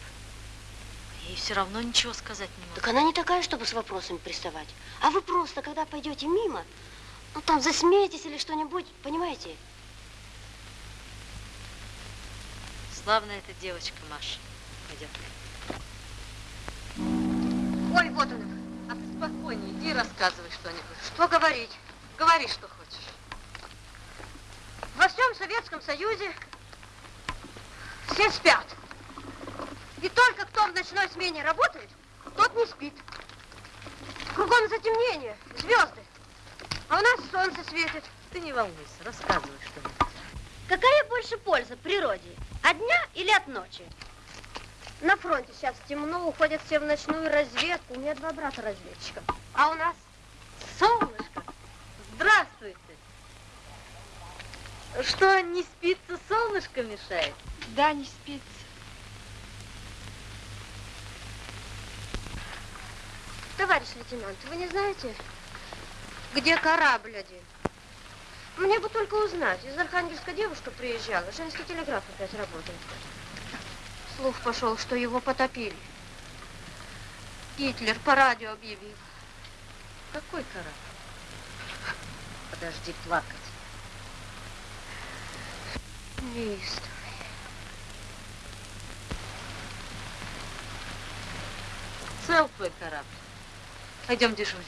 Ей все равно ничего сказать не могу. Так она не такая, чтобы с вопросами приставать. А вы просто, когда пойдете мимо, ну там засмеетесь или что-нибудь, понимаете? Славная эта девочка, Маша. Пойдем. Ой, вот она. А ты спокойнее, иди рассказывай что-нибудь. Что говорить? Говори, что хочешь. Во всем Советском Союзе все спят. И только кто в ночной смене работает, тот не спит. Кругом затемнение, звезды. А у нас солнце светит. Ты не волнуйся, рассказывай что-нибудь. Какая больше польза природе? От дня или от ночи? На фронте сейчас темно, уходят все в ночную разведку. У меня два брата разведчика. А у нас Солнышко, здравствуйте. Что, не спится, солнышко мешает? Да, не спится. Товарищ лейтенант, вы не знаете, где корабль один? Мне бы только узнать. Из Архангельска девушка приезжала, женский телеграф опять работает. Слух пошел, что его потопили. Гитлер по радио объявил. Какой корабль? Подожди плакать. Неистовый. Цел твой корабль. Пойдем дежурить.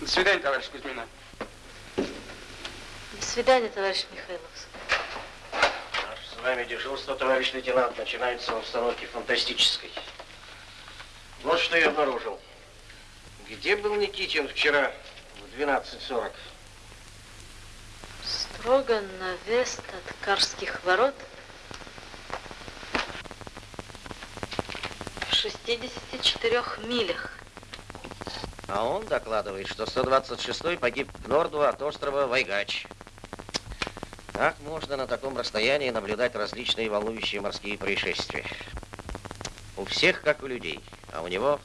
До свидания, товарищ Кузьмина. До свидания, товарищ Михайловский. Наше с вами дежурство, товарищ лейтенант, начинается в обстановке фантастической. Вот что я обнаружил. Где был Никитин вчера в 12.40? Строго на вест от Карских ворот в 64 милях. А он докладывает, что 126-й погиб к норду от острова Вайгач. Как можно на таком расстоянии наблюдать различные волнующие морские происшествия? У всех, как у людей, а у него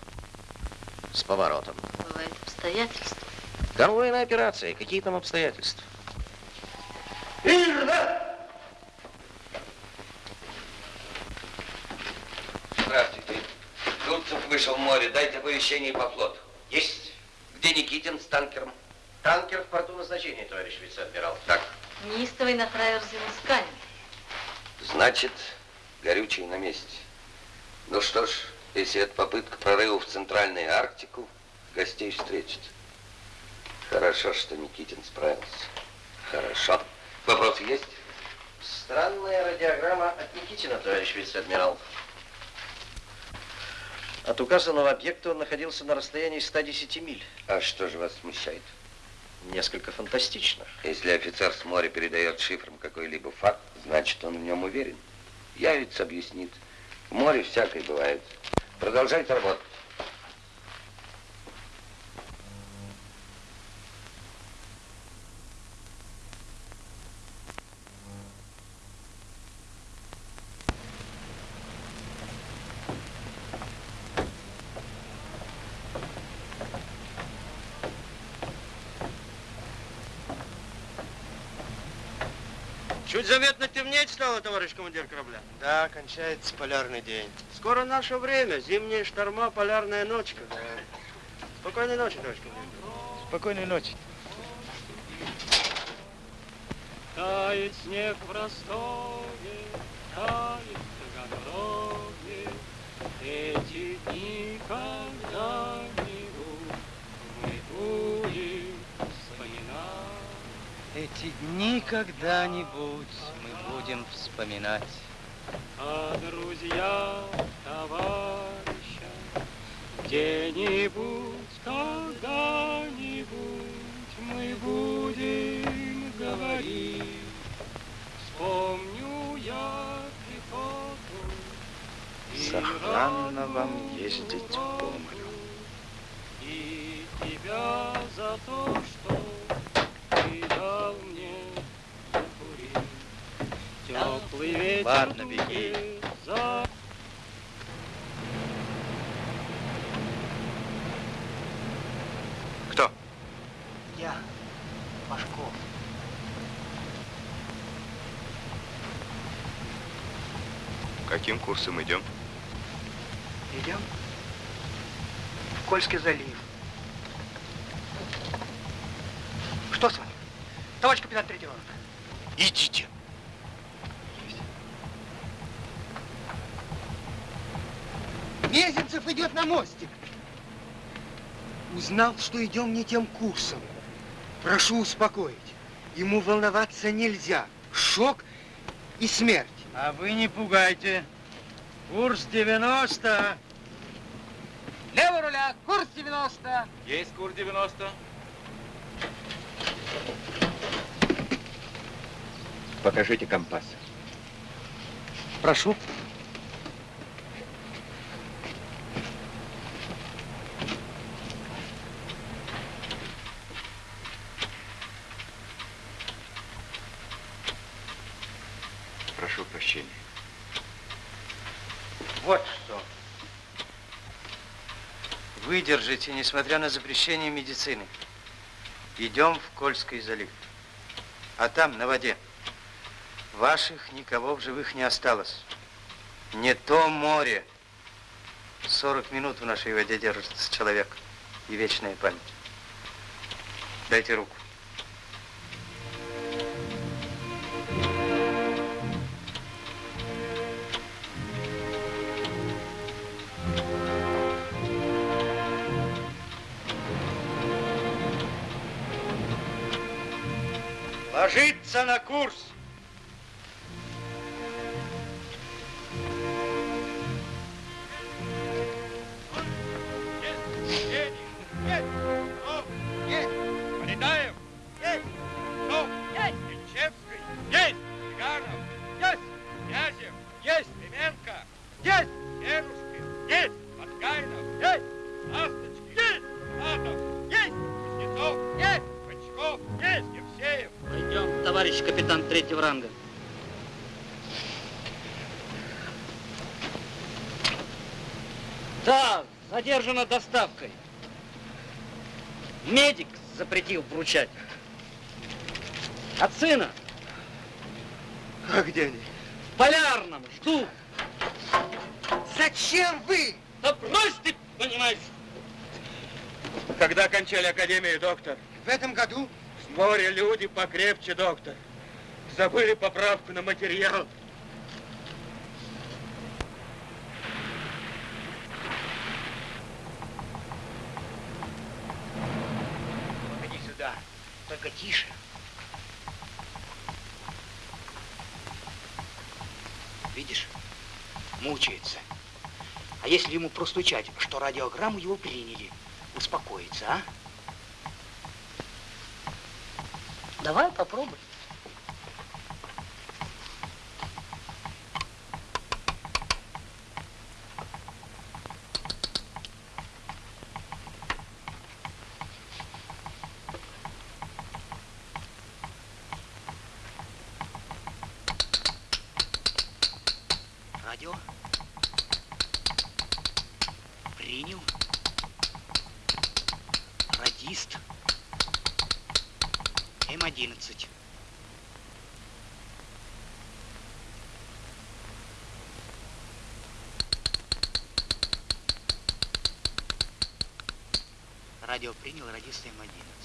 с поворотом. Бывает обстоятельства. Конвойная операция. Какие там обстоятельства? Здравствуйте. Дудцев вышел в море. Дайте оповещение по флоту. Есть. Где Никитин с танкером? Танкер в порту назначения, товарищ вице-адмирал. Так. Неистовый на траверзе Мусканин. Значит, горючий на месте. Ну что ж, если это попытка прорыва в Центральную Арктику, гостей встретит. Хорошо, что Никитин справился. Хорошо. Вопросы есть? Странная радиограмма от Никитина, товарищ вице-адмирал. От указанного объекта он находился на расстоянии 110 миль. А что же вас смущает? Несколько фантастично. Если офицер с моря передает шифром какой-либо факт, значит, он в нем уверен. Явится, объяснит. Море всякое бывает. Продолжайте работать. Командир корабля. Да, кончается полярный день. Скоро наше время. Зимние шторма, полярная ночка. Спокойной ночи, товарищ командир. Спокойной ночи. Тает снег в Ростове, тает в Таганроге. Эти дни когда-нибудь мы будем вспоминать. Эти дни когда-нибудь мы будем вспоминать. А друзья, товарища, где-нибудь, когда-нибудь мы будем говорить. Вспомню я пехоту Сохранно вам ездить по морю. и тебя за Ладно, беги. Кто? Я, Пашков. Каким курсом идем? Идем в Кольский залив. Что с вами? Товарищ капитан третьего ранга. Идите. Мезенцев идет на мостик. Узнал, что идем не тем курсом. Прошу успокоить. Ему волноваться нельзя. Шок и смерть. А вы не пугайте. Курс 90. Лево руля, курс 90. Есть курс 90. Покажите компас. Прошу прощения. Вот что. Выдержите, несмотря на запрещение медицины. Идем в Кольский залив. А там, на воде, ваших никого в живых не осталось. Не то море. 40 минут в нашей воде держится человек. И вечная память. Дайте руку. Да, задержана доставкой. Медик запретил вручать. От сына. А где они? В полярном. Жду. Зачем вы? Да брось ты, понимаешь. Когда кончали академию, доктор? В этом году? С моря люди покрепче, доктор. Забыли поправку на материал. Погоди сюда. Только тише. Видишь? Мучается. А если ему простучать, что радиограмму его приняли, успокоится, а? Давай попробуй. Радио. Принял. Радист. М11. Радио принял, радист М11.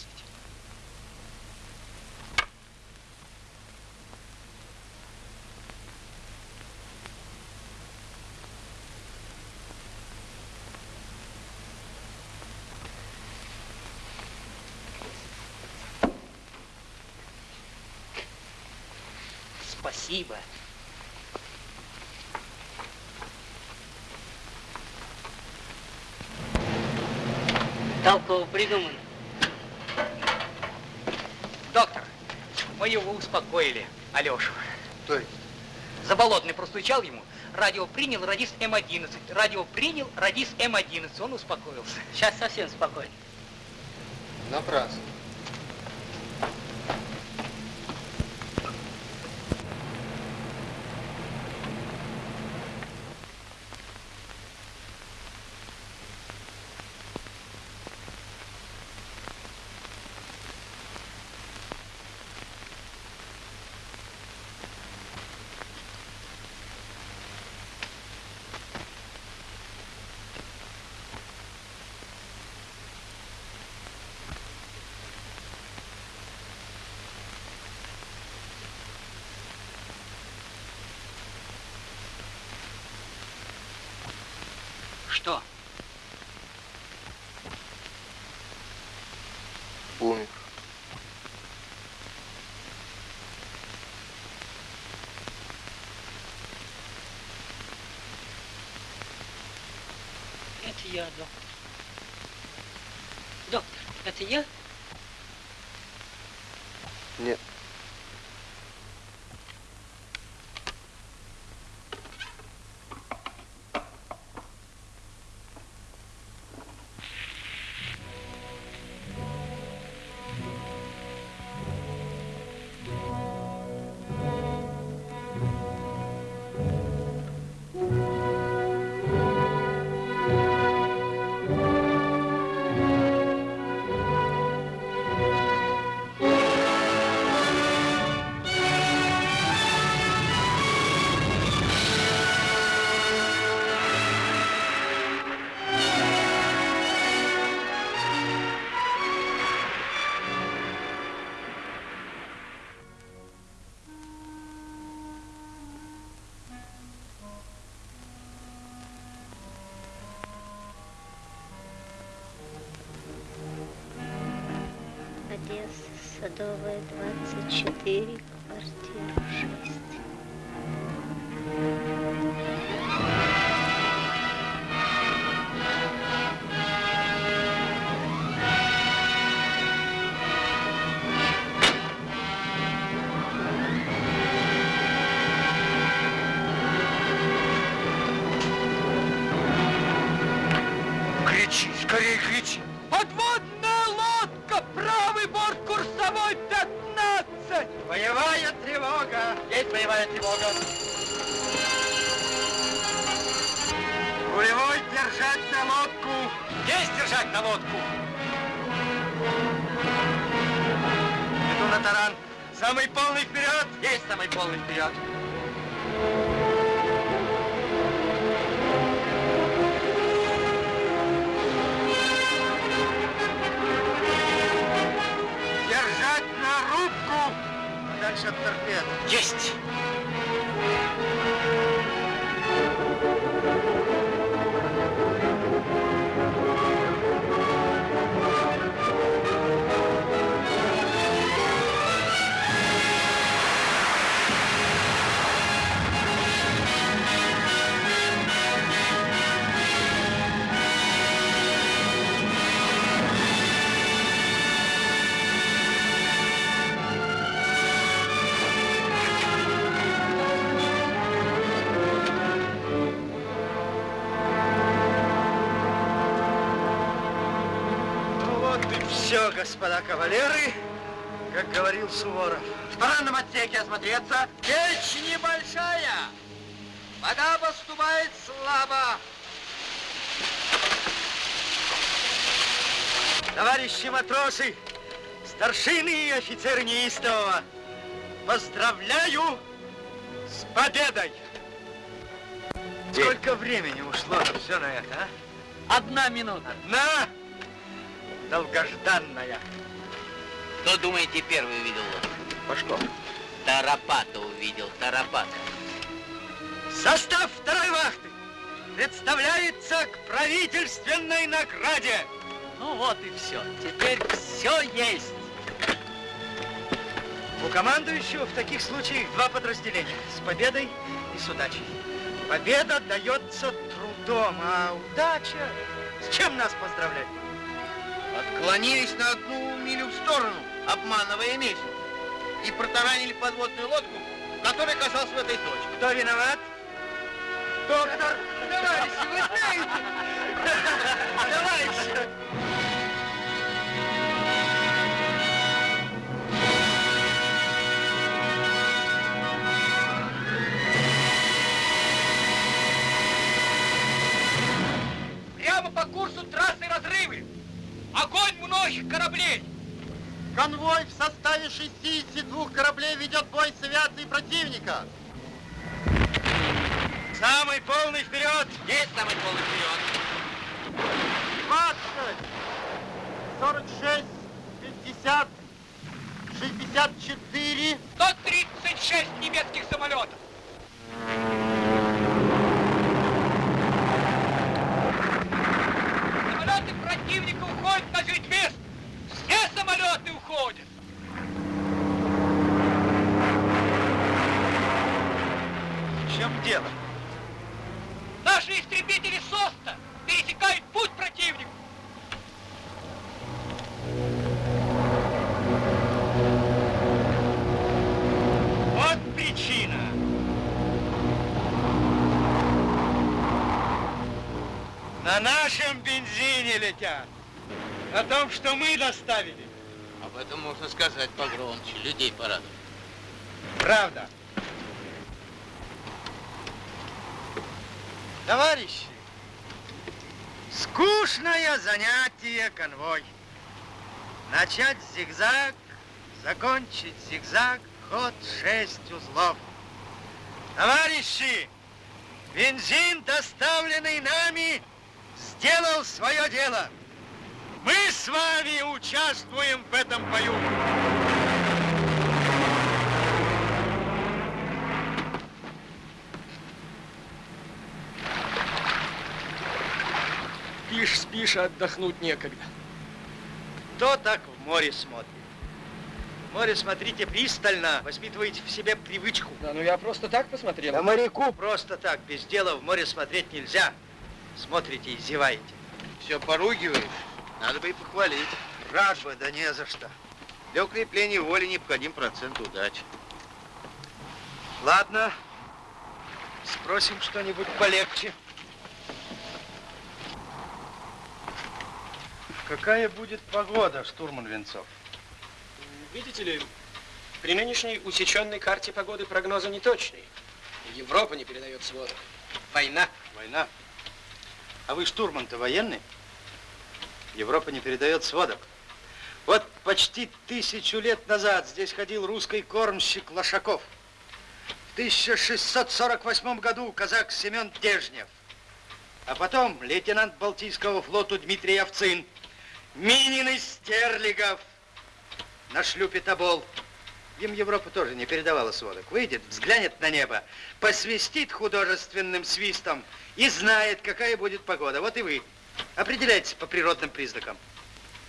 Спасибо. Толково придумано. Доктор, мы его успокоили, Алешу. То есть? Заболотный простучал ему, радио принял, радист М11. Радио принял, радист М11. Он успокоился. Сейчас совсем спокойно. Напрасно. Что? Умер. Садовая, 24, господа кавалеры, как говорил Суворов. В парадном отсеке осмотреться. Печь небольшая. Вода поступает слабо. Товарищи матросы, старшины и офицеры неистового, поздравляю с победой! Сколько времени ушло все на это, а? Одна минута. Одна долгожданная. Кто, думаете, первый увидел лодку? Пашков. Тарапата увидел, Тарапата. Состав второй вахты представляется к правительственной награде. Ну вот и все. Теперь все есть. У командующего в таких случаях два подразделения. С победой и с удачей. Победа дается трудом, а удача... С чем нас поздравлять? Отклонились на одну милю в сторону, обманывая месяц. И протаранили подводную лодку, которая оказалась в этой точке. Кто виноват? Доктор! Товарищи, вы знаете! Товарищи! Прямо по курсу трассы разрывы! Огонь многих кораблей! Конвой в составе 62 кораблей ведет бой с авиацией противника. Самый полный вперед! Есть самый полный вперед! 20, 46, 50, 64. 136 немецких самолетов! противника уходит на мест. Все самолеты уходят. В чем дело? Наши истребители СОСТа пересекают путь противнику. На нашем бензине летят. О том, что мы доставили. Об этом можно сказать погромче, людей порадовать. Правда. Товарищи, скучное занятие конвой. Начать зигзаг, закончить зигзаг, ход шесть узлов. Товарищи, бензин, доставленный нами, сделал свое дело. Мы с вами участвуем в этом бою. Спишь, спишь, а отдохнуть некогда. Кто так в море смотрит? В море смотрите пристально, воспитываете в себе привычку. Да, ну я просто так посмотрел. Да моряку просто так, без дела в море смотреть нельзя. Смотрите и зеваете. Все поругиваешь, надо бы и похвалить. Рад бы, да не за что. Для укрепления воли необходим процент удачи. Ладно, спросим что-нибудь полегче. Какая будет погода, штурман Венцов? Видите ли, при нынешней усеченной карте погоды прогнозы неточные. Европа не передает сводок. Война. Война. А вы штурман-то военный? Европа не передает сводок. Вот почти тысячу лет назад здесь ходил русский кормщик Лошаков. В 1648 году казак Семен Дежнев. А потом лейтенант Балтийского флота Дмитрий Овцин. Минин из Стерлигов. На шлюпе Тобол. Им Европа тоже не передавала сводок. Выйдет, взглянет на небо, посвистит художественным свистом и знает, какая будет погода. Вот и вы. Определяйтесь по природным признакам.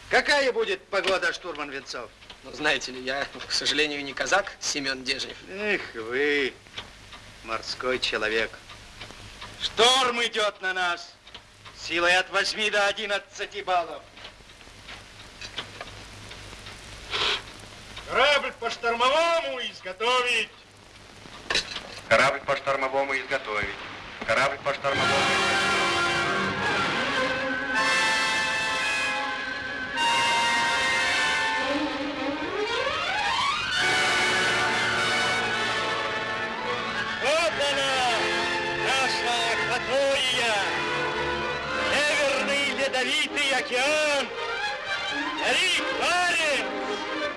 Какая будет погода, штурман Венцов? Ну, знаете ли, я, к сожалению, не казак Семен Дежнев. Эх вы, морской человек. Шторм идет на нас. Силой от 8 до 11 баллов. Корабль по штормовому изготовить. Корабль по штормовому изготовить. Корабль по штормовому Вот она, наша акватория. Северный ледовитый океан. Рик Баренц.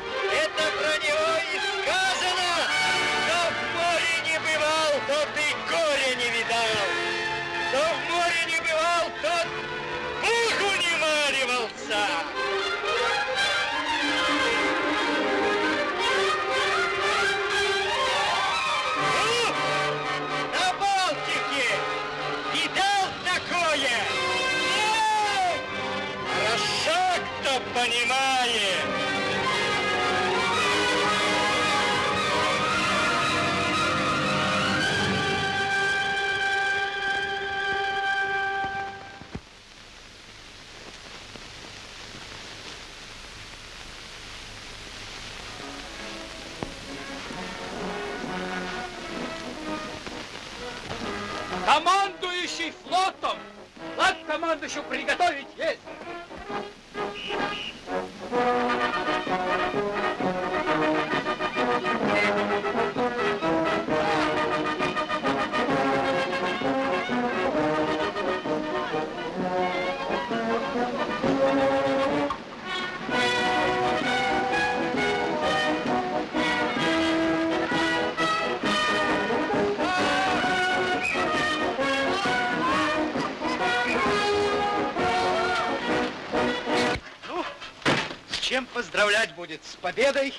Победой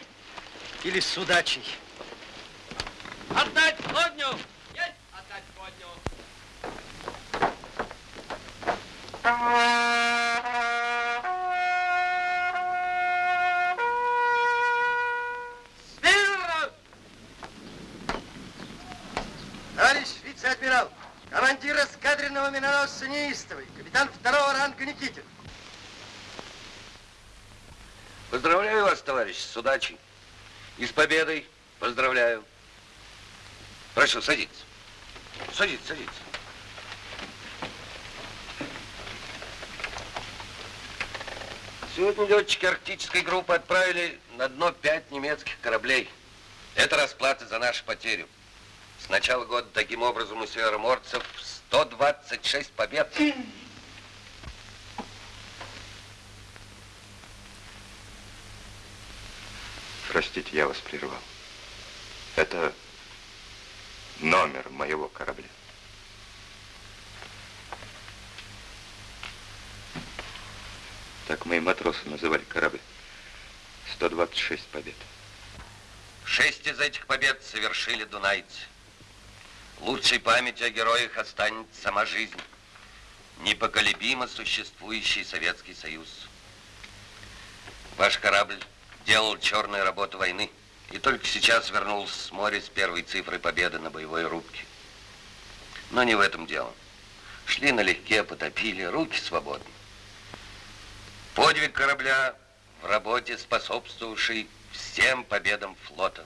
или с удачей? Прошу, садиться. Садитесь, садитесь. Сегодня летчики арктической группы отправили на дно пять немецких кораблей. Это расплата за нашу потерю. С начала года таким образом у североморцев 126 побед. Простите, я вас прервал. Это номер моего корабля. Так мои матросы называли корабль. 126 побед. Шесть из этих побед совершили дунайцы. Лучшей памятью о героях останется сама жизнь. Непоколебимо существующий Советский Союз. Ваш корабль делал черную работу войны и только сейчас вернулся с моря с первой цифрой победы на боевой рубке. Но не в этом дело. Шли налегке, потопили, руки свободны. Подвиг корабля в работе, способствовавший всем победам флота.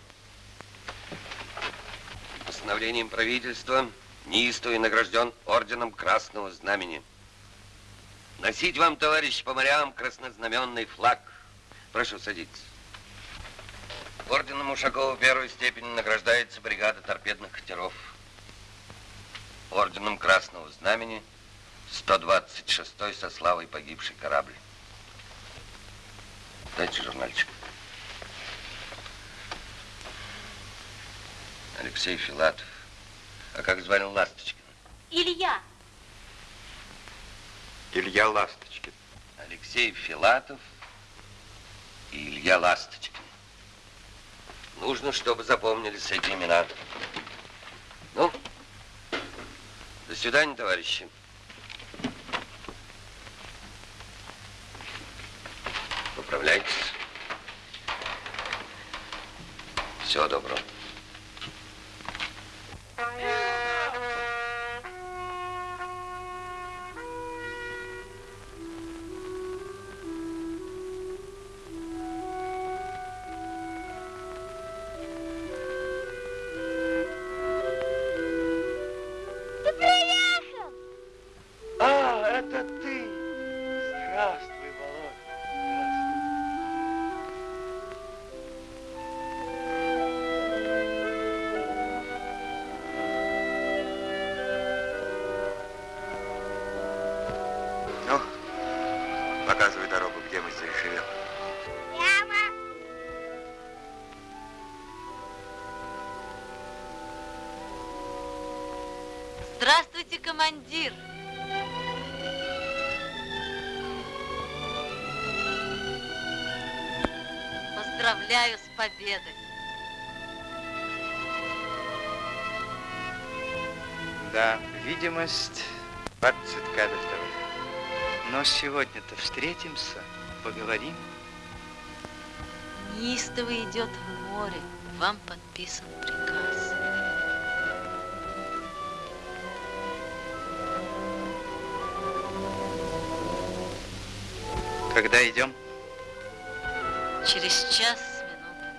Постановлением правительства неистовый награжден орденом Красного Знамени. Носить вам, товарищ по морям, краснознаменный флаг. Прошу садиться. Орденом Ушакова первой степени награждается бригада торпедных катеров. Орденом Красного Знамени 126-й со славой погибший корабль. Дайте журнальчик. Алексей Филатов. А как звали Ласточкина? Илья. Илья Ласточкин. Алексей Филатов и Илья Ласточкин. Нужно, чтобы запомнились эти имена. Ну, до свидания, товарищи. Поправляйтесь. Всего доброго. Командир. Поздравляю с победой. Да, видимость 20 кабельтовых. Но сегодня-то встретимся, поговорим. Неистово идет в море. Вам подписан приказ. Когда идем? Через час с минутами.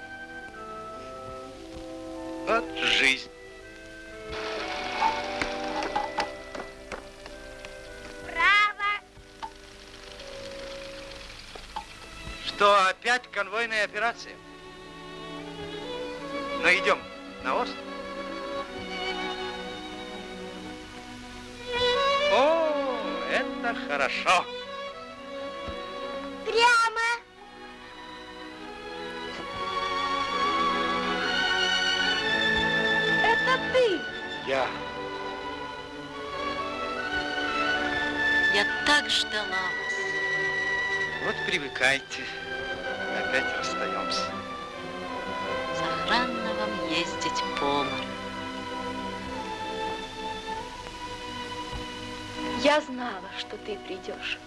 Вот жизнь. Право. Что, опять конвойная операция? Ну, идем на остров. О, это хорошо. Я. Я так ждала вас. Вот привыкайте. Опять расстаемся. Сохранно вам ездить по морю. Я знала, что ты придешь.